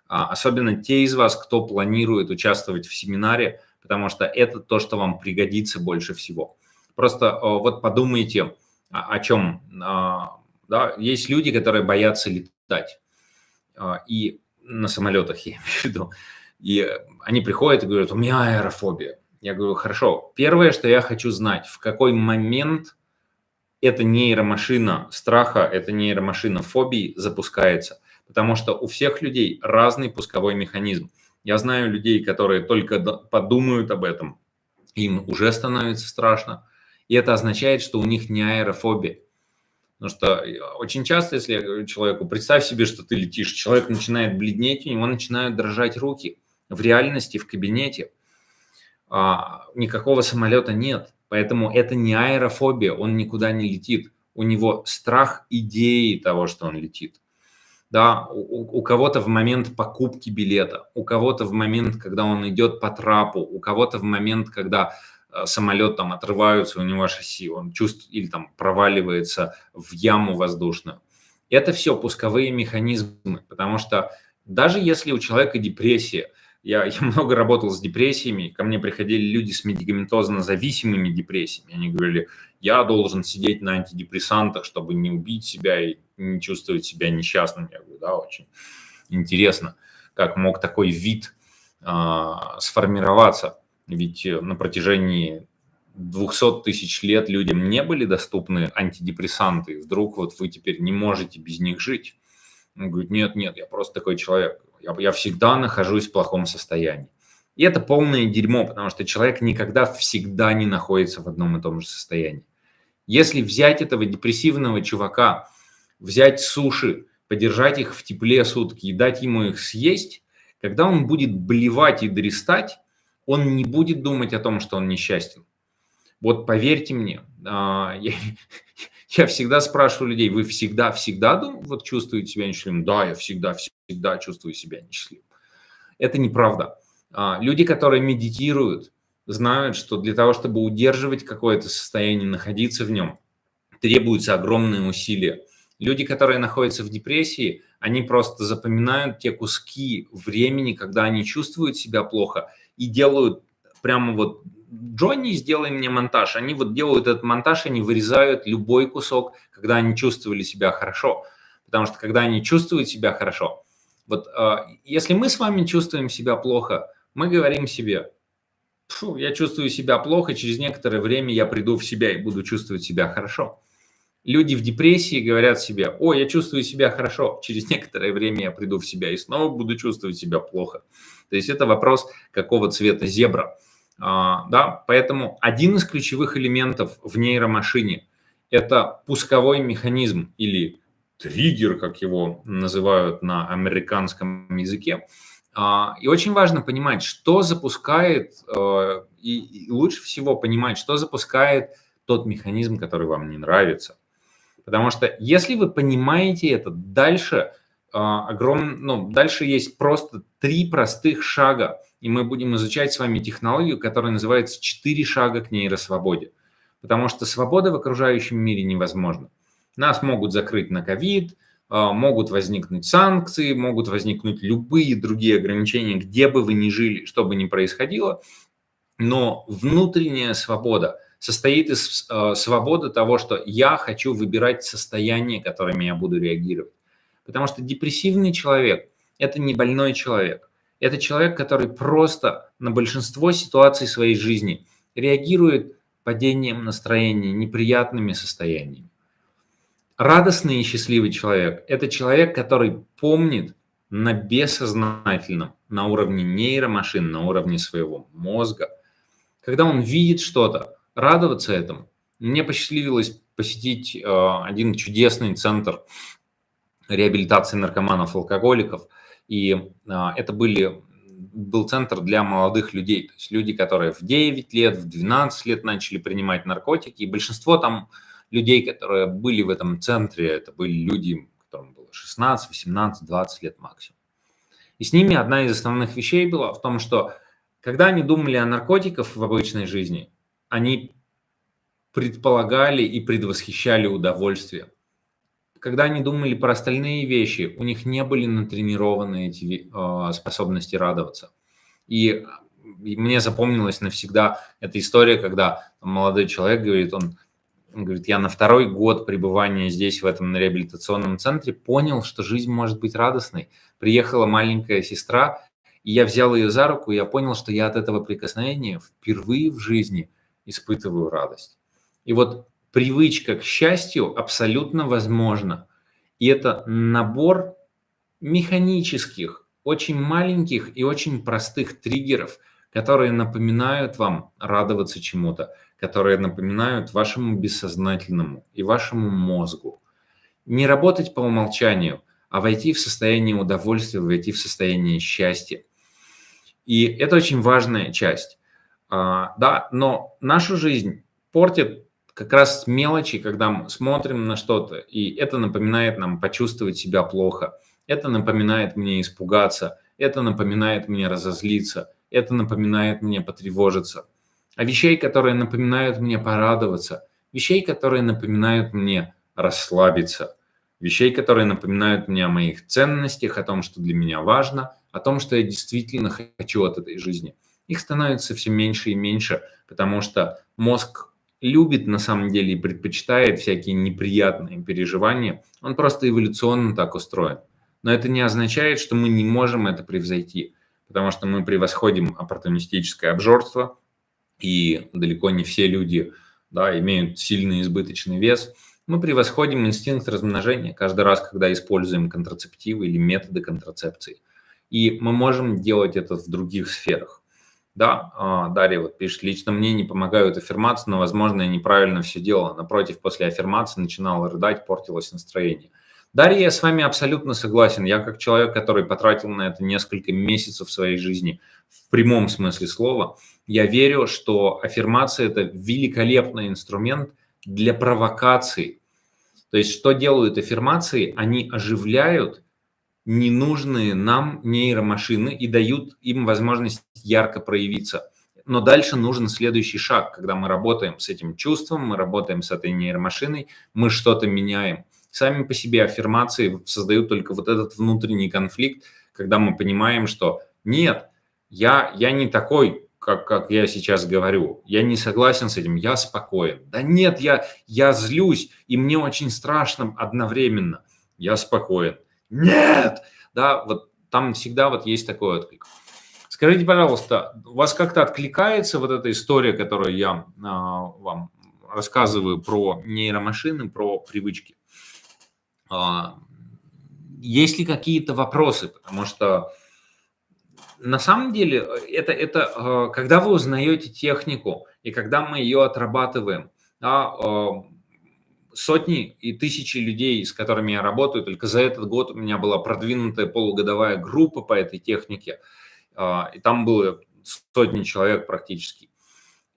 Speaker 1: А, особенно те из вас, кто планирует участвовать в семинаре, потому что это то, что вам пригодится больше всего. Просто а, вот подумайте, о чем. А, да, есть люди, которые боятся летать. И на самолетах, я имею в виду. И они приходят и говорят, у меня аэрофобия. Я говорю, хорошо, первое, что я хочу знать, в какой момент эта нейромашина страха, эта нейромашина фобии запускается. Потому что у всех людей разный пусковой механизм. Я знаю людей, которые только подумают об этом, им уже становится страшно. И это означает, что у них не аэрофобия. Потому что э, очень часто, если человеку, представь себе, что ты летишь, человек начинает бледнеть, у него начинают дрожать руки. В реальности, в кабинете а, никакого самолета нет. Поэтому это не аэрофобия, он никуда не летит. У него страх идеи того, что он летит. Да, у, у кого-то в момент покупки билета, у кого-то в момент, когда он идет по трапу, у кого-то в момент, когда э, самолет там отрываются, у него шасси, он чувствует или там проваливается в яму воздушную. Это все пусковые механизмы, потому что даже если у человека депрессия, я, я много работал с депрессиями, ко мне приходили люди с медикаментозно зависимыми депрессиями. Они говорили, я должен сидеть на антидепрессантах, чтобы не убить себя и не чувствовать себя несчастным. Я говорю, да, очень интересно. как мог такой вид а, сформироваться. Ведь на протяжении 200 тысяч лет людям не были доступны антидепрессанты. Вдруг вот вы теперь не можете без них жить. Он говорит, нет, нет, я просто такой человек. Я, я всегда нахожусь в плохом состоянии. И это полное дерьмо, потому что человек никогда всегда не находится в одном и том же состоянии. Если взять этого депрессивного чувака, взять суши, подержать их в тепле сутки и дать ему их съесть, когда он будет блевать и дрестать, он не будет думать о том, что он несчастен. Вот поверьте мне, а, я, я всегда спрашиваю людей, вы всегда, всегда вот чувствуете себя несчастливым? Да, я всегда, всегда чувствую себя несчастливым. Это неправда. А, люди, которые медитируют, знают, что для того, чтобы удерживать какое-то состояние, находиться в нем, требуются огромные усилия. Люди, которые находятся в депрессии, они просто запоминают те куски времени, когда они чувствуют себя плохо и делают прямо вот Джонни, сделай мне монтаж. Они вот делают этот монтаж, они вырезают любой кусок, когда они чувствовали себя хорошо. Потому что когда они чувствуют себя хорошо, вот э, если мы с вами чувствуем себя плохо, мы говорим себе, я чувствую себя плохо, через некоторое время я приду в себя и буду чувствовать себя хорошо. Люди в депрессии говорят себе, о, я чувствую себя хорошо, через некоторое время я приду в себя и снова буду чувствовать себя плохо. То есть это вопрос, какого цвета зебра. А, да, поэтому один из ключевых элементов в нейромашине – это пусковой механизм или триггер, как его называют на американском языке. А, и очень важно понимать, что запускает, э, и лучше всего понимать, что запускает тот механизм, который вам не нравится. Потому что если вы понимаете это, дальше а, огром... ну, дальше есть просто три простых шага, и мы будем изучать с вами технологию, которая называется «Четыре шага к нейросвободе». Потому что свобода в окружающем мире невозможна. Нас могут закрыть на ковид, а, могут возникнуть санкции, могут возникнуть любые другие ограничения, где бы вы ни жили, что бы ни происходило, но внутренняя свобода состоит из э, свободы того, что я хочу выбирать состояние, которыми я буду реагировать. Потому что депрессивный человек – это не больной человек. Это человек, который просто на большинство ситуаций своей жизни реагирует падением настроения, неприятными состояниями. Радостный и счастливый человек – это человек, который помнит на бессознательном, на уровне нейромашин, на уровне своего мозга, когда он видит что-то, радоваться этому. Мне посчастливилось посетить э, один чудесный центр реабилитации наркоманов, алкоголиков, и э, это были был центр для молодых людей, то есть люди, которые в 9 лет, в 12 лет начали принимать наркотики, и большинство там людей, которые были в этом центре, это были люди, которым было 16, 18, 20 лет максимум. И с ними одна из основных вещей была в том, что когда они думали о наркотиках в обычной жизни, они предполагали и предвосхищали удовольствие. Когда они думали про остальные вещи, у них не были натренированы эти э, способности радоваться. И, и мне запомнилась навсегда эта история, когда молодой человек говорит, он говорит, я на второй год пребывания здесь, в этом реабилитационном центре, понял, что жизнь может быть радостной. Приехала маленькая сестра, и я взял ее за руку, и я понял, что я от этого прикосновения впервые в жизни испытываю радость. И вот привычка к счастью абсолютно возможна. И это набор механических, очень маленьких и очень простых триггеров, которые напоминают вам радоваться чему-то, которые напоминают вашему бессознательному и вашему мозгу. Не работать по умолчанию, а войти в состояние удовольствия, войти в состояние счастья. И это очень важная часть. А, да, но нашу жизнь портит как раз мелочи, когда мы смотрим на что-то, и это напоминает нам почувствовать себя плохо, это напоминает мне испугаться, это напоминает мне разозлиться, это напоминает мне потревожиться – а вещей, которые напоминают мне порадоваться, вещей, которые напоминают мне расслабиться, вещей, которые напоминают мне о моих ценностях, о том, что для меня важно, о том, что я действительно хочу от этой жизни. Их становится все меньше и меньше, потому что мозг любит на самом деле и предпочитает всякие неприятные переживания. Он просто эволюционно так устроен. но это не означает, что мы не можем это превзойти, потому что мы превосходим оппортунистическое обжорство, и далеко не все люди да, имеют сильный избыточный вес. Мы превосходим инстинкт размножения каждый раз, когда используем контрацептивы или методы контрацепции. И мы можем делать это в других сферах. Да, а, Дарья вот пишет, лично мне не помогают аффирмации, но, возможно, я неправильно все делала. Напротив, после аффирмации начинала рыдать, портилось настроение. Дарья, я с вами абсолютно согласен. Я как человек, который потратил на это несколько месяцев своей жизни, в прямом смысле слова, я верю, что аффирмация – это великолепный инструмент для провокации. То есть, что делают аффирмации? Они оживляют ненужные нам нейромашины и дают им возможность ярко проявиться. Но дальше нужен следующий шаг, когда мы работаем с этим чувством, мы работаем с этой нейромашиной, мы что-то меняем – сами по себе аффирмации создают только вот этот внутренний конфликт, когда мы понимаем, что нет, я, я не такой, как, как я сейчас говорю, я не согласен с этим, я спокоен. Да нет, я, я злюсь, и мне очень страшно одновременно. Я спокоен. Нет! Да, вот там всегда вот есть такой отклик. Скажите, пожалуйста, у вас как-то откликается вот эта история, которую я а, вам рассказываю про нейромашины, про привычки? А, есть ли какие-то вопросы? Потому что на самом деле это, это а, когда вы узнаете технику и когда мы ее отрабатываем, да, а, сотни и тысячи людей, с которыми я работаю, только за этот год у меня была продвинутая полугодовая группа по этой технике, и там было сотни человек практически.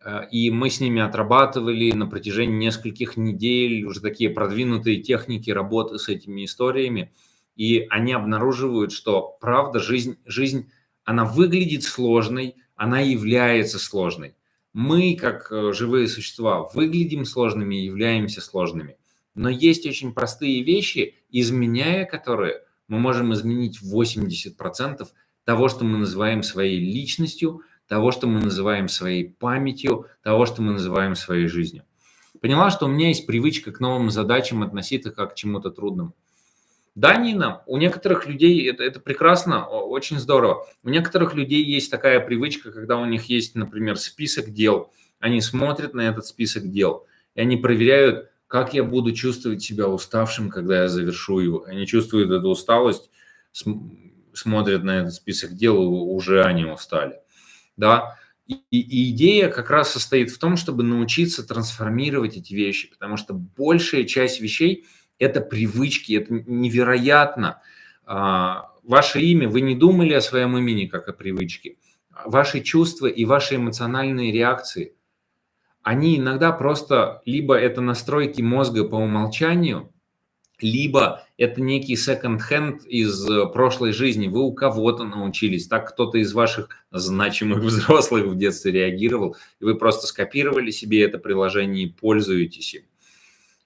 Speaker 1: Э, и мы с ними отрабатывали на протяжении нескольких недель уже такие продвинутые техники работы с этими историями. И они обнаруживают, что правда, жизнь, жизнь она выглядит сложной, она является сложной. Мы, как э, живые существа, выглядим сложными и являемся сложными. Но есть очень простые вещи, изменяя которые мы можем изменить 80% того, что мы называем своей личностью, того, что мы называем своей памятью, того, что мы называем своей жизнью. Поняла, что у меня есть привычка к новым задачам относиться как к чему-то трудному. Да, Нина, у некоторых людей это, это прекрасно, очень здорово. У некоторых людей есть такая привычка, когда у них есть, например, список дел. Они смотрят на этот список дел, и они проверяют, как я буду чувствовать себя уставшим, когда я завершу его. Они чувствуют эту усталость, смотрят на этот список дел, уже они устали да, и, и идея как раз состоит в том, чтобы научиться трансформировать эти вещи, потому что большая часть вещей – это привычки, это невероятно. А, ваше имя, вы не думали о своем имени как о привычке. Ваши чувства и ваши эмоциональные реакции, они иногда просто либо это настройки мозга по умолчанию – либо это некий second-hand из э, прошлой жизни. Вы у кого-то научились, так кто-то из ваших значимых взрослых в детстве реагировал, и вы просто скопировали себе это приложение и пользуетесь им.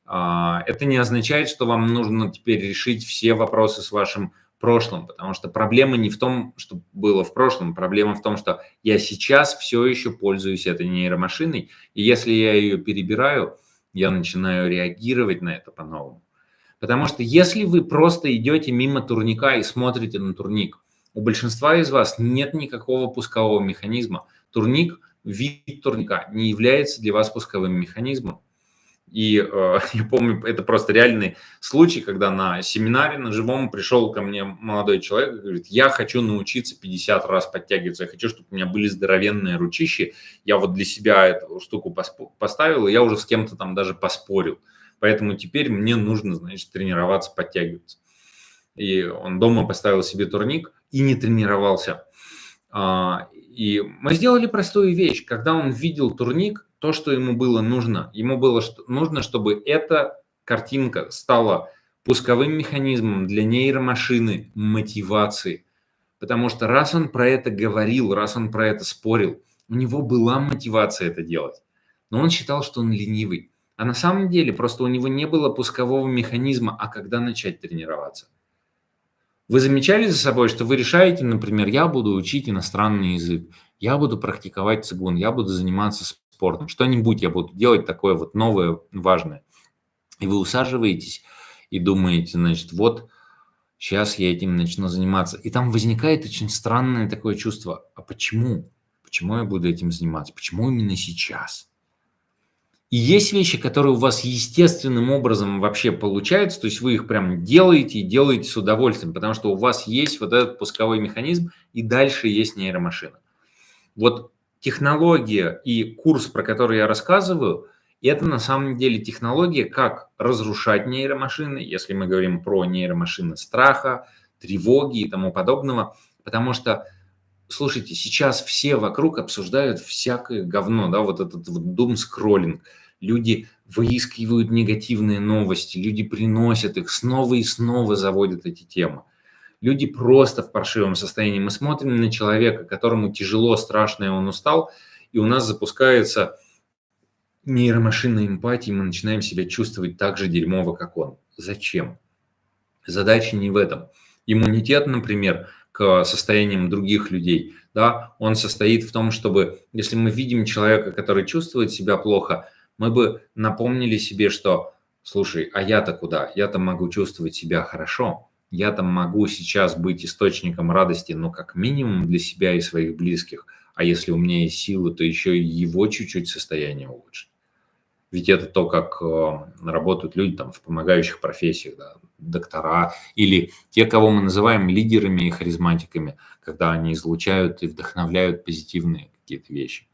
Speaker 1: А, это не означает, что вам нужно теперь решить все вопросы с вашим прошлым, потому что проблема не в том, что было в прошлом, проблема в том, что я сейчас все еще пользуюсь этой нейромашиной, и если я ее перебираю, я начинаю реагировать на это по-новому. Потому что если вы просто идете мимо турника и смотрите на турник, у большинства из вас нет никакого пускового механизма. Турник, вид турника не является для вас пусковым механизмом. И э, я помню, это просто реальный случай, когда на семинаре на живом пришел ко мне молодой человек и говорит, я хочу научиться 50 раз подтягиваться, я хочу, чтобы у меня были здоровенные ручищи. Я вот для себя эту штуку поставил, и я уже с кем-то там даже поспорил. Поэтому теперь мне нужно, значит, тренироваться, подтягиваться. И он дома поставил себе турник и не тренировался. А, и мы сделали простую вещь. Когда он видел турник, то, что ему было нужно, ему было нужно, чтобы эта картинка стала пусковым механизмом для нейромашины мотивации. Потому что раз он про это говорил, раз он про это спорил, у него была мотивация это делать. Но он считал, что он ленивый. А на самом деле просто у него не было пускового механизма, а когда начать тренироваться. Вы замечали за собой, что вы решаете, например, я буду учить иностранный язык, я буду практиковать цигун, я буду заниматься спортом, что-нибудь я буду делать такое вот новое, важное. И вы усаживаетесь и думаете, значит, вот сейчас я этим начну заниматься. И там возникает очень странное такое чувство, а почему? Почему я буду этим заниматься? Почему именно сейчас? И есть вещи, которые у вас естественным образом вообще получаются, то есть вы их прям делаете и делаете с удовольствием, потому что у вас есть вот этот пусковой механизм, и дальше есть нейромашина. Вот технология и курс, про который я рассказываю, это на самом деле технология, как разрушать нейромашины, если мы говорим про нейромашины страха, тревоги и тому подобного, потому что слушайте, сейчас все вокруг обсуждают всякое говно, да, вот этот вот дум-скроллинг. Люди выискивают негативные новости, люди приносят их, снова и снова заводят эти темы. Люди просто в паршивом состоянии. Мы смотрим на человека, которому тяжело, страшно, и он устал, и у нас запускается нейромашина эмпатии, мы начинаем себя чувствовать так же дерьмово, как он. Зачем? Задача не в этом. Иммунитет, например, к состояниям других людей, да, он состоит в том, чтобы, если мы видим человека, который чувствует себя плохо, мы бы напомнили себе, что, слушай, а я-то куда? Я-то могу чувствовать себя хорошо, я-то могу сейчас быть источником радости, но как минимум для себя и своих близких, а если у меня есть силы, то еще и его чуть-чуть состояние улучшить. Ведь это то, как э, работают люди там, в помогающих профессиях, да, доктора или те, кого мы называем лидерами и харизматиками, когда они излучают и вдохновляют позитивные какие-то вещи.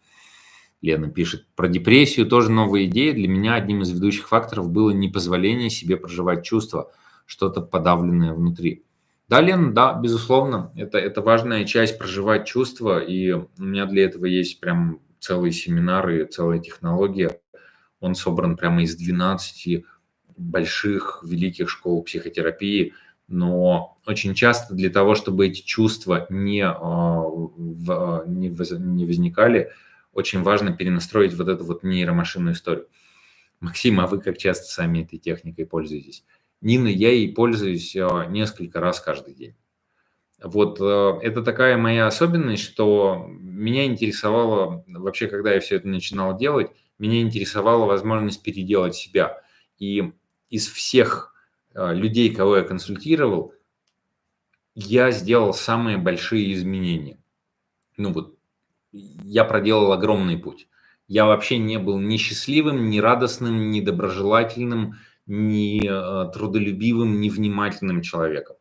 Speaker 1: Лена пишет, про депрессию тоже новая идея. Для меня одним из ведущих факторов было непозволение себе проживать чувства, что-то подавленное внутри. Да, Лена, да, безусловно, это, это важная часть проживать чувства, и у меня для этого есть прям целые семинары, целая технология он собран прямо из 12 больших, великих школ психотерапии, но очень часто для того, чтобы эти чувства не, а, не, не возникали, очень важно перенастроить вот эту вот нейромашинную историю. Максим, а вы как часто сами этой техникой пользуетесь? Нина, я ей пользуюсь а, несколько раз каждый день. Вот а, это такая моя особенность, что меня интересовало вообще, когда я все это начинал делать, меня интересовала возможность переделать себя. И из всех а, людей, кого я консультировал, я сделал самые большие изменения. Ну вот, я проделал огромный путь. Я вообще не был ни счастливым, ни радостным, ни доброжелательным, ни а, трудолюбивым, ни внимательным человеком.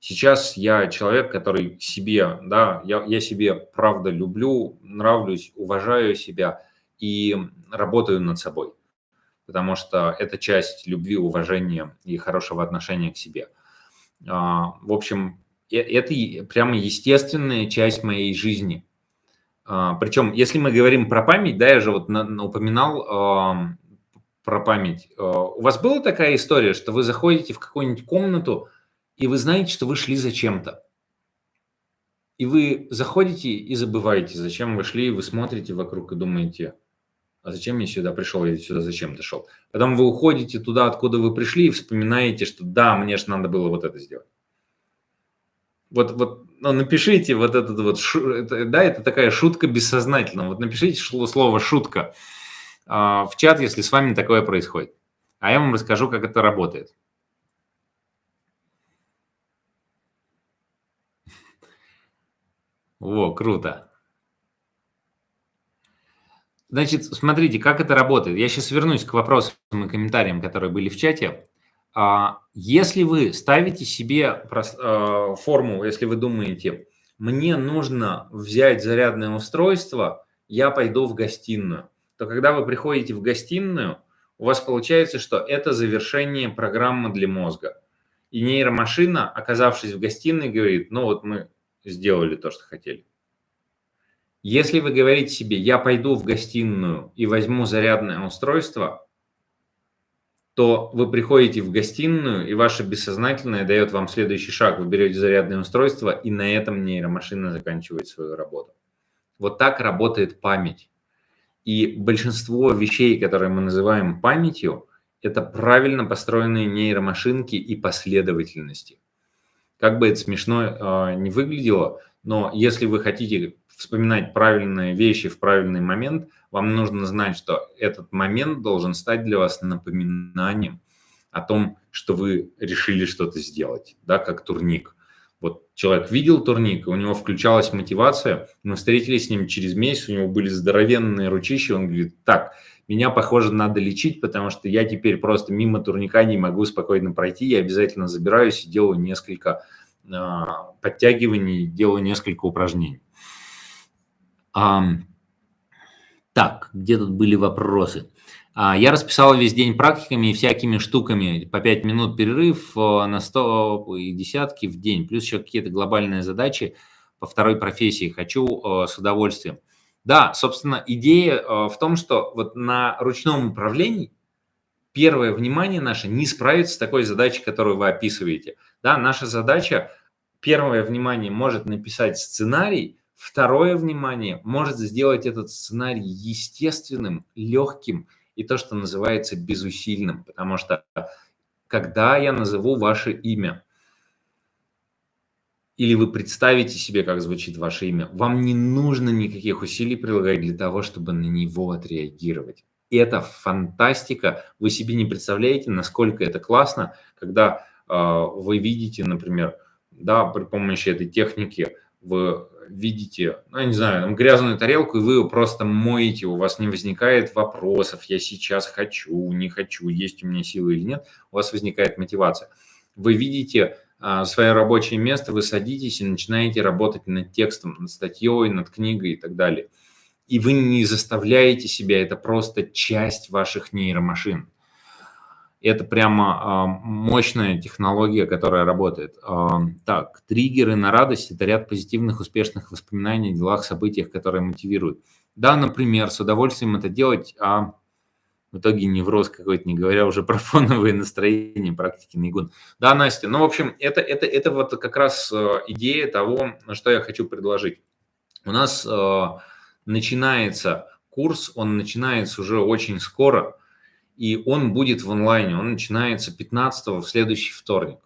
Speaker 1: Сейчас я человек, который себе, да, я, я себе правда люблю, нравлюсь, уважаю себя – и работаю над собой, потому что это часть любви, уважения и хорошего отношения к себе. А, в общем, э, это прямо естественная часть моей жизни. А, Причем, если мы говорим про память, да, я же вот упоминал про память. А, у вас была такая история, что вы заходите в какую-нибудь комнату, и вы знаете, что вы шли за чем-то. И вы заходите и забываете, зачем вы шли, вы смотрите вокруг и думаете, а зачем я сюда пришел, я сюда зачем дошел. Потом вы уходите туда, откуда вы пришли, и вспоминаете, что да, мне же надо было вот это сделать. Вот, вот ну, напишите вот этот вот, это, да, это такая шутка бессознательно. Вот напишите слово «шутка» в чат, если с вами такое происходит. А я вам расскажу, как это работает. Во, круто. Значит, смотрите, как это работает. Я сейчас вернусь к вопросам и комментариям, которые были в чате. А, если вы ставите себе а, форму, если вы думаете, мне нужно взять зарядное устройство, я пойду в гостиную, то когда вы приходите в гостиную, у вас получается, что это завершение программы для мозга. И нейромашина, оказавшись в гостиной, говорит, ну вот мы сделали то, что хотели. Если вы говорите себе, я пойду в гостиную и возьму зарядное устройство, то вы приходите в гостиную, и ваше бессознательное дает вам следующий шаг. Вы берете зарядное устройство, и на этом нейромашина заканчивает свою работу. Вот так работает память. И большинство вещей, которые мы называем памятью, это правильно построенные нейромашинки и последовательности. Как бы это смешно э, не выглядело, но если вы хотите вспоминать правильные вещи в правильный момент, вам нужно знать, что этот момент должен стать для вас напоминанием о том, что вы решили что-то сделать, да, как турник. Вот человек видел турник, у него включалась мотивация, мы встретились с ним через месяц, у него были здоровенные ручища, он говорит, так, меня, похоже, надо лечить, потому что я теперь просто мимо турника не могу спокойно пройти, я обязательно забираюсь и делаю несколько э, подтягиваний, делаю несколько упражнений. А, так, где тут были вопросы? А, я расписал весь день практиками и всякими штуками, по 5 минут перерыв э, на 100 и десятки в день, плюс еще какие-то глобальные задачи по второй профессии хочу э, с удовольствием. Да, собственно, идея э, в том, что вот на ручном управлении первое внимание наше не справится с такой задачей, которую вы описываете. Да, наша задача, первое внимание может написать сценарий, второе внимание может сделать этот сценарий естественным, легким и то, что называется безусильным. Потому что когда я назову ваше имя, или вы представите себе, как звучит ваше имя, вам не нужно никаких усилий прилагать для того, чтобы на него отреагировать. Это фантастика. Вы себе не представляете, насколько это классно, когда э, вы видите, например, да, при помощи этой техники вы видите, ну, я не знаю, там, грязную тарелку, и вы ее просто моете, у вас не возникает вопросов, я сейчас хочу, не хочу, есть у меня силы или нет, у вас возникает мотивация. Вы видите а, свое рабочее место, вы садитесь и начинаете работать над текстом, над статьей, над книгой и так далее. И вы не заставляете себя, это просто часть ваших нейромашин. Это прямо а, мощная технология, которая работает. А, так, триггеры на радость – это ряд позитивных, успешных воспоминаний о делах, событиях, которые мотивируют. Да, например, с удовольствием это делать, а в итоге невроз какой-то, не говоря уже про фоновые настроения, практики Нейгун. Да, Настя, ну, в общем, это, это, это вот как раз э, идея того, что я хочу предложить. У нас начинается курс, он начинается уже очень скоро, и он будет в онлайне, он начинается 15 в следующий вторник.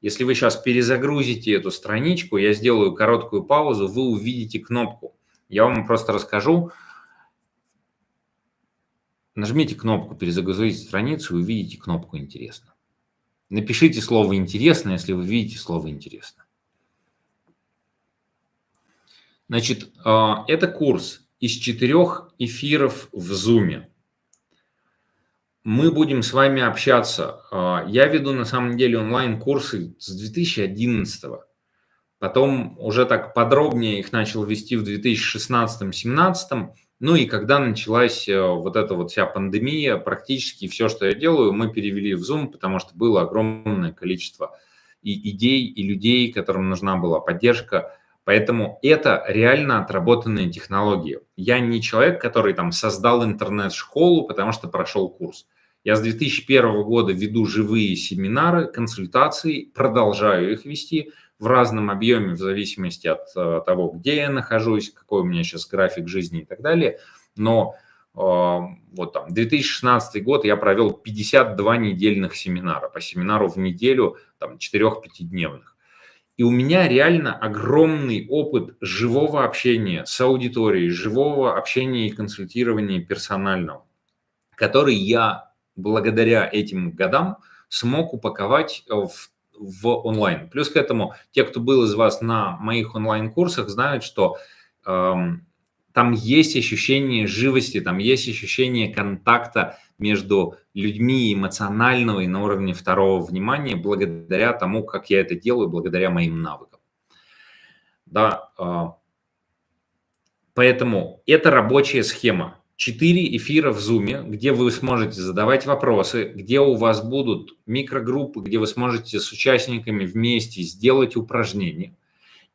Speaker 1: Если вы сейчас перезагрузите эту страничку, я сделаю короткую паузу, вы увидите кнопку. Я вам просто расскажу, Нажмите кнопку «Перезагрузить страницу» и увидите кнопку «Интересно». Напишите слово «Интересно», если вы видите слово «Интересно». Значит, а, это курс из четырех эфиров в Zoom. Мы будем с вами общаться. А, я веду на самом деле онлайн-курсы с 2011 -го. Потом уже так подробнее их начал вести в 2016-2017. Ну и когда началась э, вот эта вот вся пандемия, практически все, что я делаю, мы перевели в Zoom, потому что было огромное количество и идей, и людей, которым нужна была поддержка. Поэтому это реально отработанные технологии. Я не человек, который там создал интернет-школу, потому что прошел курс. Я с 2001 года веду живые семинары, консультации, продолжаю их вести – в разном объеме в зависимости от э, того, где я нахожусь, какой у меня сейчас график жизни и так далее. Но э, вот там 2016 год я провел 52 недельных семинара, по семинару в неделю, там 4-5-дневных. И у меня реально огромный опыт живого общения с аудиторией, живого общения и консультирования персонального, который я благодаря этим годам смог упаковать в в онлайн. Плюс к этому, те, кто был из вас на моих онлайн-курсах, знают, что эм, там есть ощущение живости, там есть ощущение контакта между людьми эмоционального и на уровне второго внимания, благодаря тому, как я это делаю, благодаря моим навыкам. Да, э, поэтому это рабочая схема. Четыре эфира в Zoom, где вы сможете задавать вопросы, где у вас будут микрогруппы, где вы сможете с участниками вместе сделать упражнения.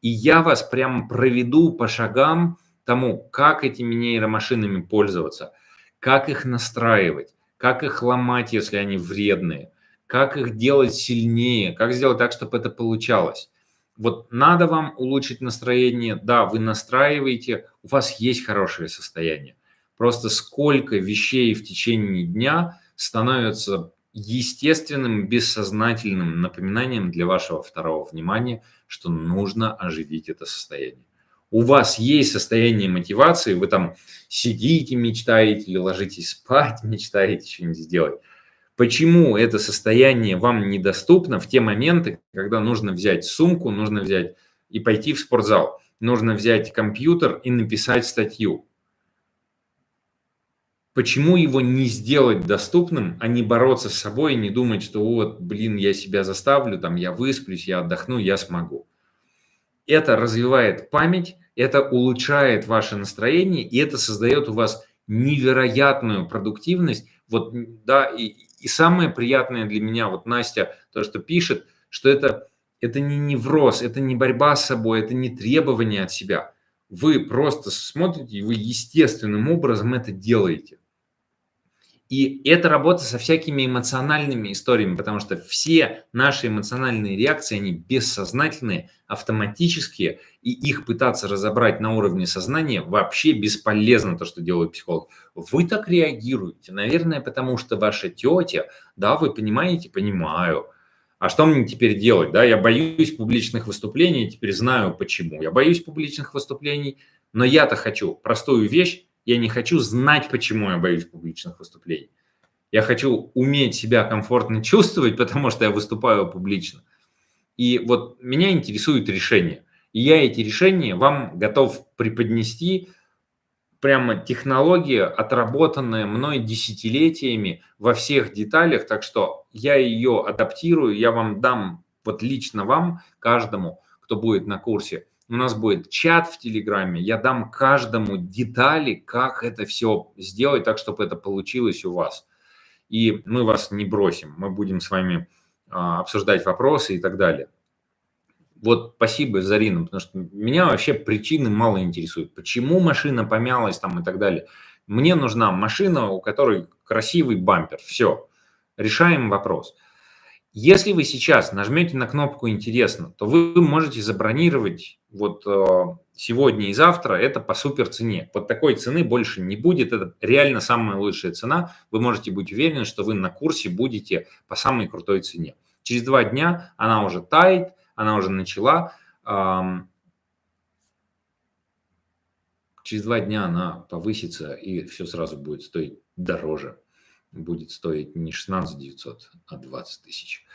Speaker 1: И я вас прямо проведу по шагам тому, как этими нейромашинами пользоваться, как их настраивать, как их ломать, если они вредные, как их делать сильнее, как сделать так, чтобы это получалось. Вот надо вам улучшить настроение, да, вы настраиваете, у вас есть хорошее состояние. Просто сколько вещей в течение дня становятся естественным, бессознательным напоминанием для вашего второго внимания, что нужно оживить это состояние. У вас есть состояние мотивации, вы там сидите, мечтаете или ложитесь спать, мечтаете что-нибудь сделать. Почему это состояние вам недоступно в те моменты, когда нужно взять сумку, нужно взять и пойти в спортзал, нужно взять компьютер и написать статью? Почему его не сделать доступным, а не бороться с собой не думать, что вот, блин, я себя заставлю, там, я высплюсь, я отдохну, я смогу. Это развивает память, это улучшает ваше настроение, и это создает у вас невероятную продуктивность. Вот, да, и, и самое приятное для меня, вот Настя, то, что пишет, что это, это не невроз, это не борьба с собой, это не требование от себя. Вы просто смотрите, и вы естественным образом это делаете. И это работа со всякими эмоциональными историями, потому что все наши эмоциональные реакции, они бессознательные, автоматические, и их пытаться разобрать на уровне сознания вообще бесполезно, то, что делает психолог. Вы так реагируете, наверное, потому что ваша тетя, да, вы понимаете, понимаю. А что мне теперь делать, да, я боюсь публичных выступлений, теперь знаю почему. Я боюсь публичных выступлений, но я-то хочу простую вещь, я не хочу знать, почему я боюсь публичных выступлений. Я хочу уметь себя комфортно чувствовать, потому что я выступаю публично. И вот меня интересует решение. И я эти решения вам готов преподнести прямо технология, отработанная мной десятилетиями во всех деталях, так что я ее адаптирую, я вам дам, вот лично вам, каждому, кто будет на курсе, у нас будет чат в Телеграме, я дам каждому детали, как это все сделать так, чтобы это получилось у вас. И мы вас не бросим, мы будем с вами а, обсуждать вопросы и так далее. Вот спасибо, Зарина, потому что меня вообще причины мало интересуют. Почему машина помялась там и так далее. Мне нужна машина, у которой красивый бампер. Все, решаем вопрос. Если вы сейчас нажмете на кнопку «Интересно», то вы можете забронировать вот э, сегодня и завтра это по супер цене. Вот такой цены больше не будет. Это реально самая лучшая цена. Вы можете быть уверены, что вы на курсе будете по самой крутой цене. Через два дня она уже тает, она уже начала. Через два дня она повысится и все сразу будет стоить дороже будет стоить не 16 900, а 20 тысяч.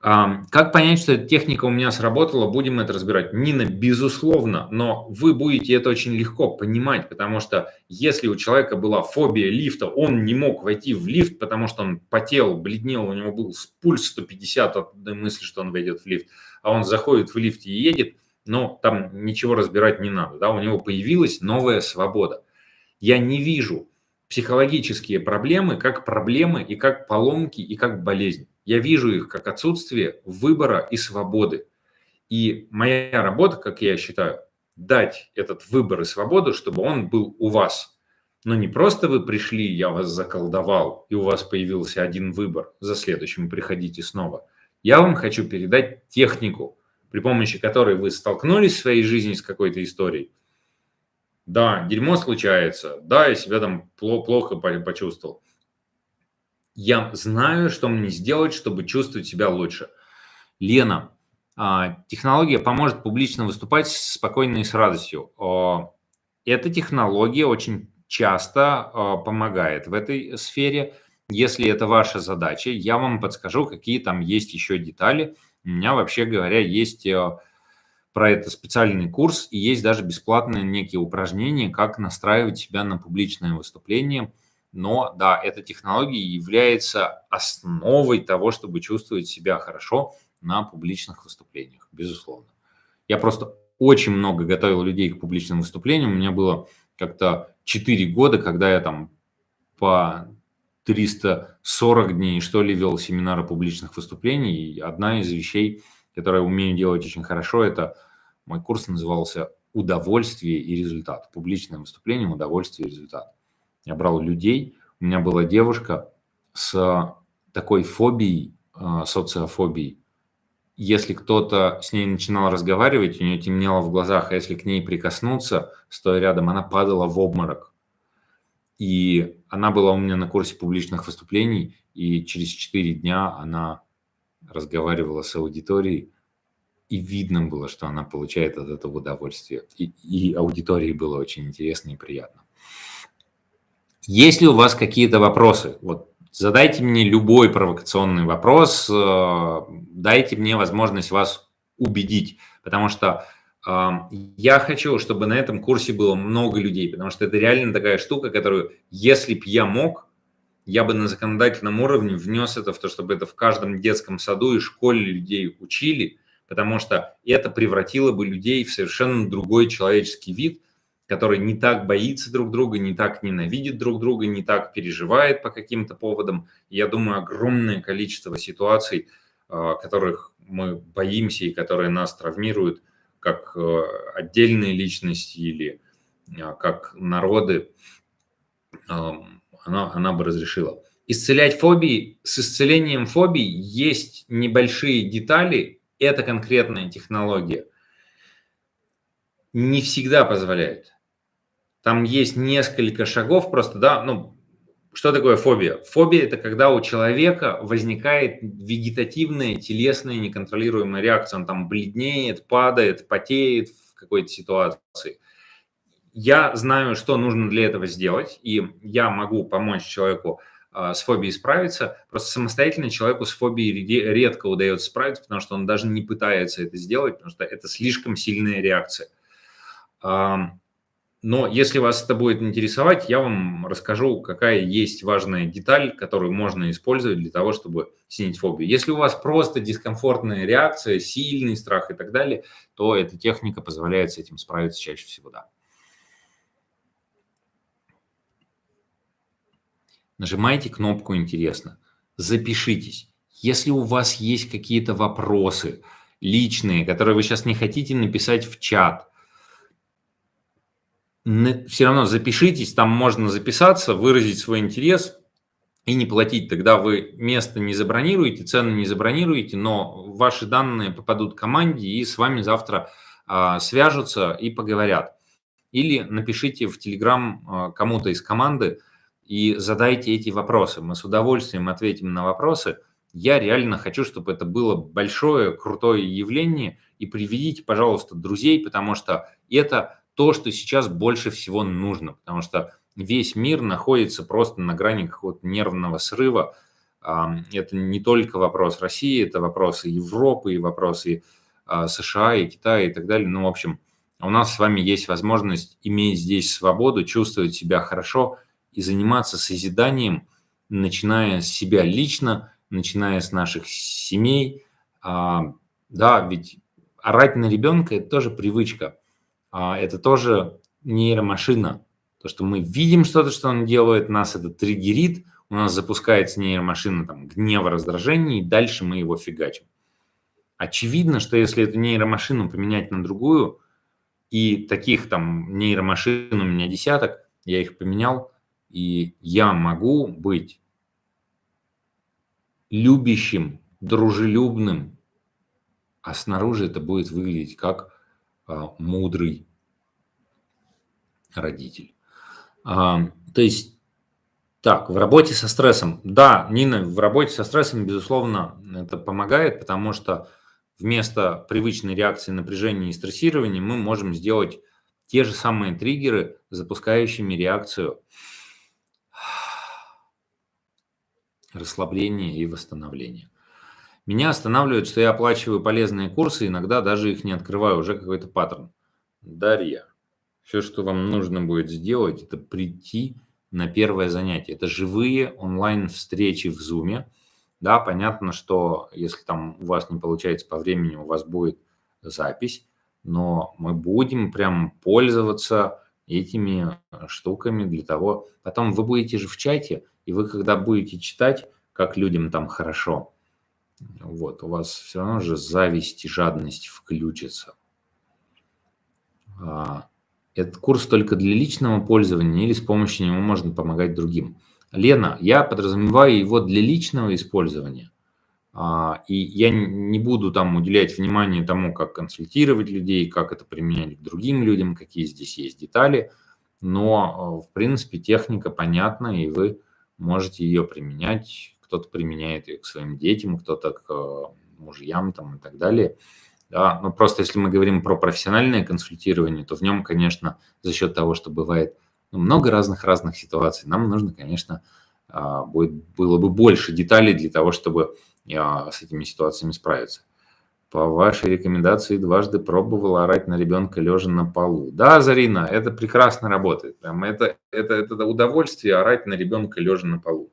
Speaker 1: Как понять, что эта техника у меня сработала, будем это разбирать. Нина, безусловно, но вы будете это очень легко понимать, потому что если у человека была фобия лифта, он не мог войти в лифт, потому что он потел, бледнел, у него был пульс 150 от мысли, что он войдет в лифт, а он заходит в лифт и едет, но там ничего разбирать не надо, да, у него появилась новая свобода. Я не вижу психологические проблемы как проблемы и как поломки и как болезнь. Я вижу их как отсутствие выбора и свободы. И моя работа, как я считаю, дать этот выбор и свободу, чтобы он был у вас. Но не просто вы пришли, я вас заколдовал, и у вас появился один выбор, за следующим приходите снова. Я вам хочу передать технику, при помощи которой вы столкнулись в своей жизни с какой-то историей, да, дерьмо случается. Да, я себя там плохо почувствовал. Я знаю, что мне сделать, чтобы чувствовать себя лучше. Лена, а, технология поможет публично выступать спокойно и с радостью. Эта технология очень часто а, помогает в этой сфере. Если это ваша задача, я вам подскажу, какие там есть еще детали. У меня, вообще говоря, есть а, про это специальный курс, и есть даже бесплатные некие упражнения, как настраивать себя на публичное выступление. Но да, эта технология является основой того, чтобы чувствовать себя хорошо на публичных выступлениях, безусловно. Я просто очень много готовил людей к публичным выступлениям. У меня было как-то 4 года, когда я там по 340 дней, что ли, вел семинары публичных выступлений. И одна из вещей – которое умею делать очень хорошо, это мой курс назывался «Удовольствие и результат». Публичное выступление, удовольствие и результат. Я брал людей, у меня была девушка с такой фобией, а, социофобией. Если кто-то с ней начинал разговаривать, у нее темнело в глазах, а если к ней прикоснуться, стоя рядом, она падала в обморок. И она была у меня на курсе публичных выступлений, и через 4 дня она разговаривала с аудиторией, и видно было, что она получает от этого удовольствие. И, и аудитории было очень интересно и приятно. Есть ли у вас какие-то вопросы? Вот задайте мне любой провокационный вопрос, э, дайте мне возможность вас убедить, потому что э, я хочу, чтобы на этом курсе было много людей, потому что это реально такая штука, которую, если б я мог, я бы на законодательном уровне внес это в то, чтобы это в каждом детском саду и школе людей учили, потому что это превратило бы людей в совершенно другой человеческий вид, который не так боится друг друга, не так ненавидит друг друга, не так переживает по каким-то поводам. я думаю, огромное количество ситуаций, а, которых мы боимся и которые нас травмируют, как э, отдельные личности или а, как народы, она, она бы разрешила. Исцелять фобии, с исцелением фобий есть небольшие детали, это конкретная технология. Не всегда позволяет. Там есть несколько шагов просто, да, ну, что такое фобия? Фобия – это когда у человека возникает вегетативная, телесная, неконтролируемая реакция. Он там бледнеет, падает, потеет в какой-то ситуации. Я знаю, что нужно для этого сделать, и я могу помочь человеку с фобией справиться. Просто самостоятельно человеку с фобией редко удается справиться, потому что он даже не пытается это сделать, потому что это слишком сильная реакция. Но если вас это будет интересовать, я вам расскажу, какая есть важная деталь, которую можно использовать для того, чтобы снять фобию. Если у вас просто дискомфортная реакция, сильный страх и так далее, то эта техника позволяет с этим справиться чаще всего, да. Нажимайте кнопку «Интересно», запишитесь. Если у вас есть какие-то вопросы личные, которые вы сейчас не хотите написать в чат, все равно запишитесь, там можно записаться, выразить свой интерес и не платить. Тогда вы место не забронируете, цену не забронируете, но ваши данные попадут команде и с вами завтра а, свяжутся и поговорят. Или напишите в Telegram а, кому-то из команды и задайте эти вопросы. Мы с удовольствием ответим на вопросы. Я реально хочу, чтобы это было большое, крутое явление. И приведите, пожалуйста, друзей, потому что это то, что сейчас больше всего нужно, потому что весь мир находится просто на грани какого-то нервного срыва. Это не только вопрос России, это вопросы Европы, и вопросы а, США, и Китая, и так далее. Ну, в общем, у нас с вами есть возможность иметь здесь свободу, чувствовать себя хорошо и заниматься созиданием, начиная с себя лично, начиная с наших семей. А, да, ведь орать на ребенка – это тоже привычка. А, это тоже нейромашина. То, что мы видим что-то, что он делает, нас это триггерит, у нас запускается нейромашина там, гнева, раздражения, и дальше мы его фигачим. Очевидно, что если эту нейромашину поменять на другую, и таких там нейромашин у меня десяток, я их поменял, и я могу быть любящим, дружелюбным, а снаружи это будет выглядеть как а, мудрый родитель. А, то есть, так, в работе со стрессом. Да, Нина, в работе со стрессом, безусловно, это помогает, потому что вместо привычной реакции напряжения и стрессирования мы можем сделать те же самые триггеры, запускающими реакцию расслабления и восстановления. Меня останавливает, что я оплачиваю полезные курсы, иногда даже их не открываю, уже какой-то паттерн. Дарья, все, что вам нужно будет сделать, это прийти на первое занятие. Это живые онлайн-встречи в Zoom. Да, понятно, что если там у вас не получается по времени, у вас будет запись, но мы будем прям пользоваться этими штуками для того. Потом вы будете же в чате, и вы когда будете читать, как людям там хорошо, вот, у вас все равно же зависть и жадность включится. А, этот курс только для личного пользования или с помощью него можно помогать другим? Лена, я подразумеваю его для личного использования. А, и я не буду там уделять внимание тому, как консультировать людей, как это применять к другим людям, какие здесь есть детали. Но, в принципе, техника понятна, и вы можете ее применять кто-то применяет ее к своим детям, кто-то к э, мужьям там, и так далее. Да, ну просто если мы говорим про профессиональное консультирование, то в нем, конечно, за счет того, что бывает ну, много разных-разных ситуаций, нам нужно, конечно, будет, было бы больше деталей для того, чтобы с этими ситуациями справиться. По вашей рекомендации дважды пробовал орать на ребенка лежа на полу. Да, Зарина, это прекрасно работает. Прям это, это, это удовольствие орать на ребенка лежа на полу.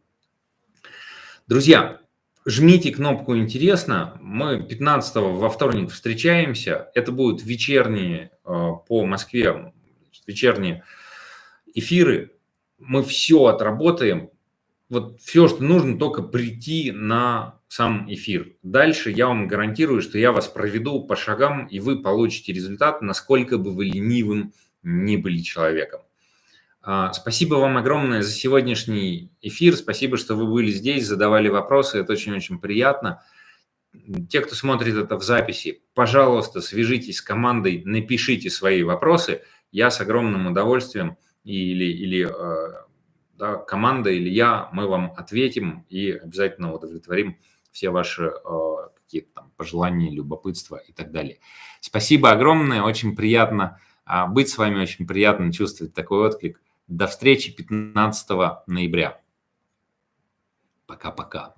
Speaker 1: Друзья, жмите кнопку «Интересно». Мы 15 во вторник встречаемся. Это будут вечерние э, по Москве, вечерние эфиры. Мы все отработаем. Вот все, что нужно, только прийти на сам эфир. Дальше я вам гарантирую, что я вас проведу по шагам, и вы получите результат, насколько бы вы ленивым не были человеком. А, спасибо вам огромное за сегодняшний эфир. Спасибо, что вы были здесь, задавали вопросы. Это очень-очень приятно. Те, кто смотрит это в записи, пожалуйста, свяжитесь с командой, напишите свои вопросы. Я с огромным удовольствием или, или э, да, команда или я, мы вам ответим и обязательно удовлетворим все ваши э, какие-то там пожелания, любопытства и так далее. Спасибо огромное, очень приятно а, быть с вами, очень приятно чувствовать такой отклик. До встречи 15 ноября. Пока-пока.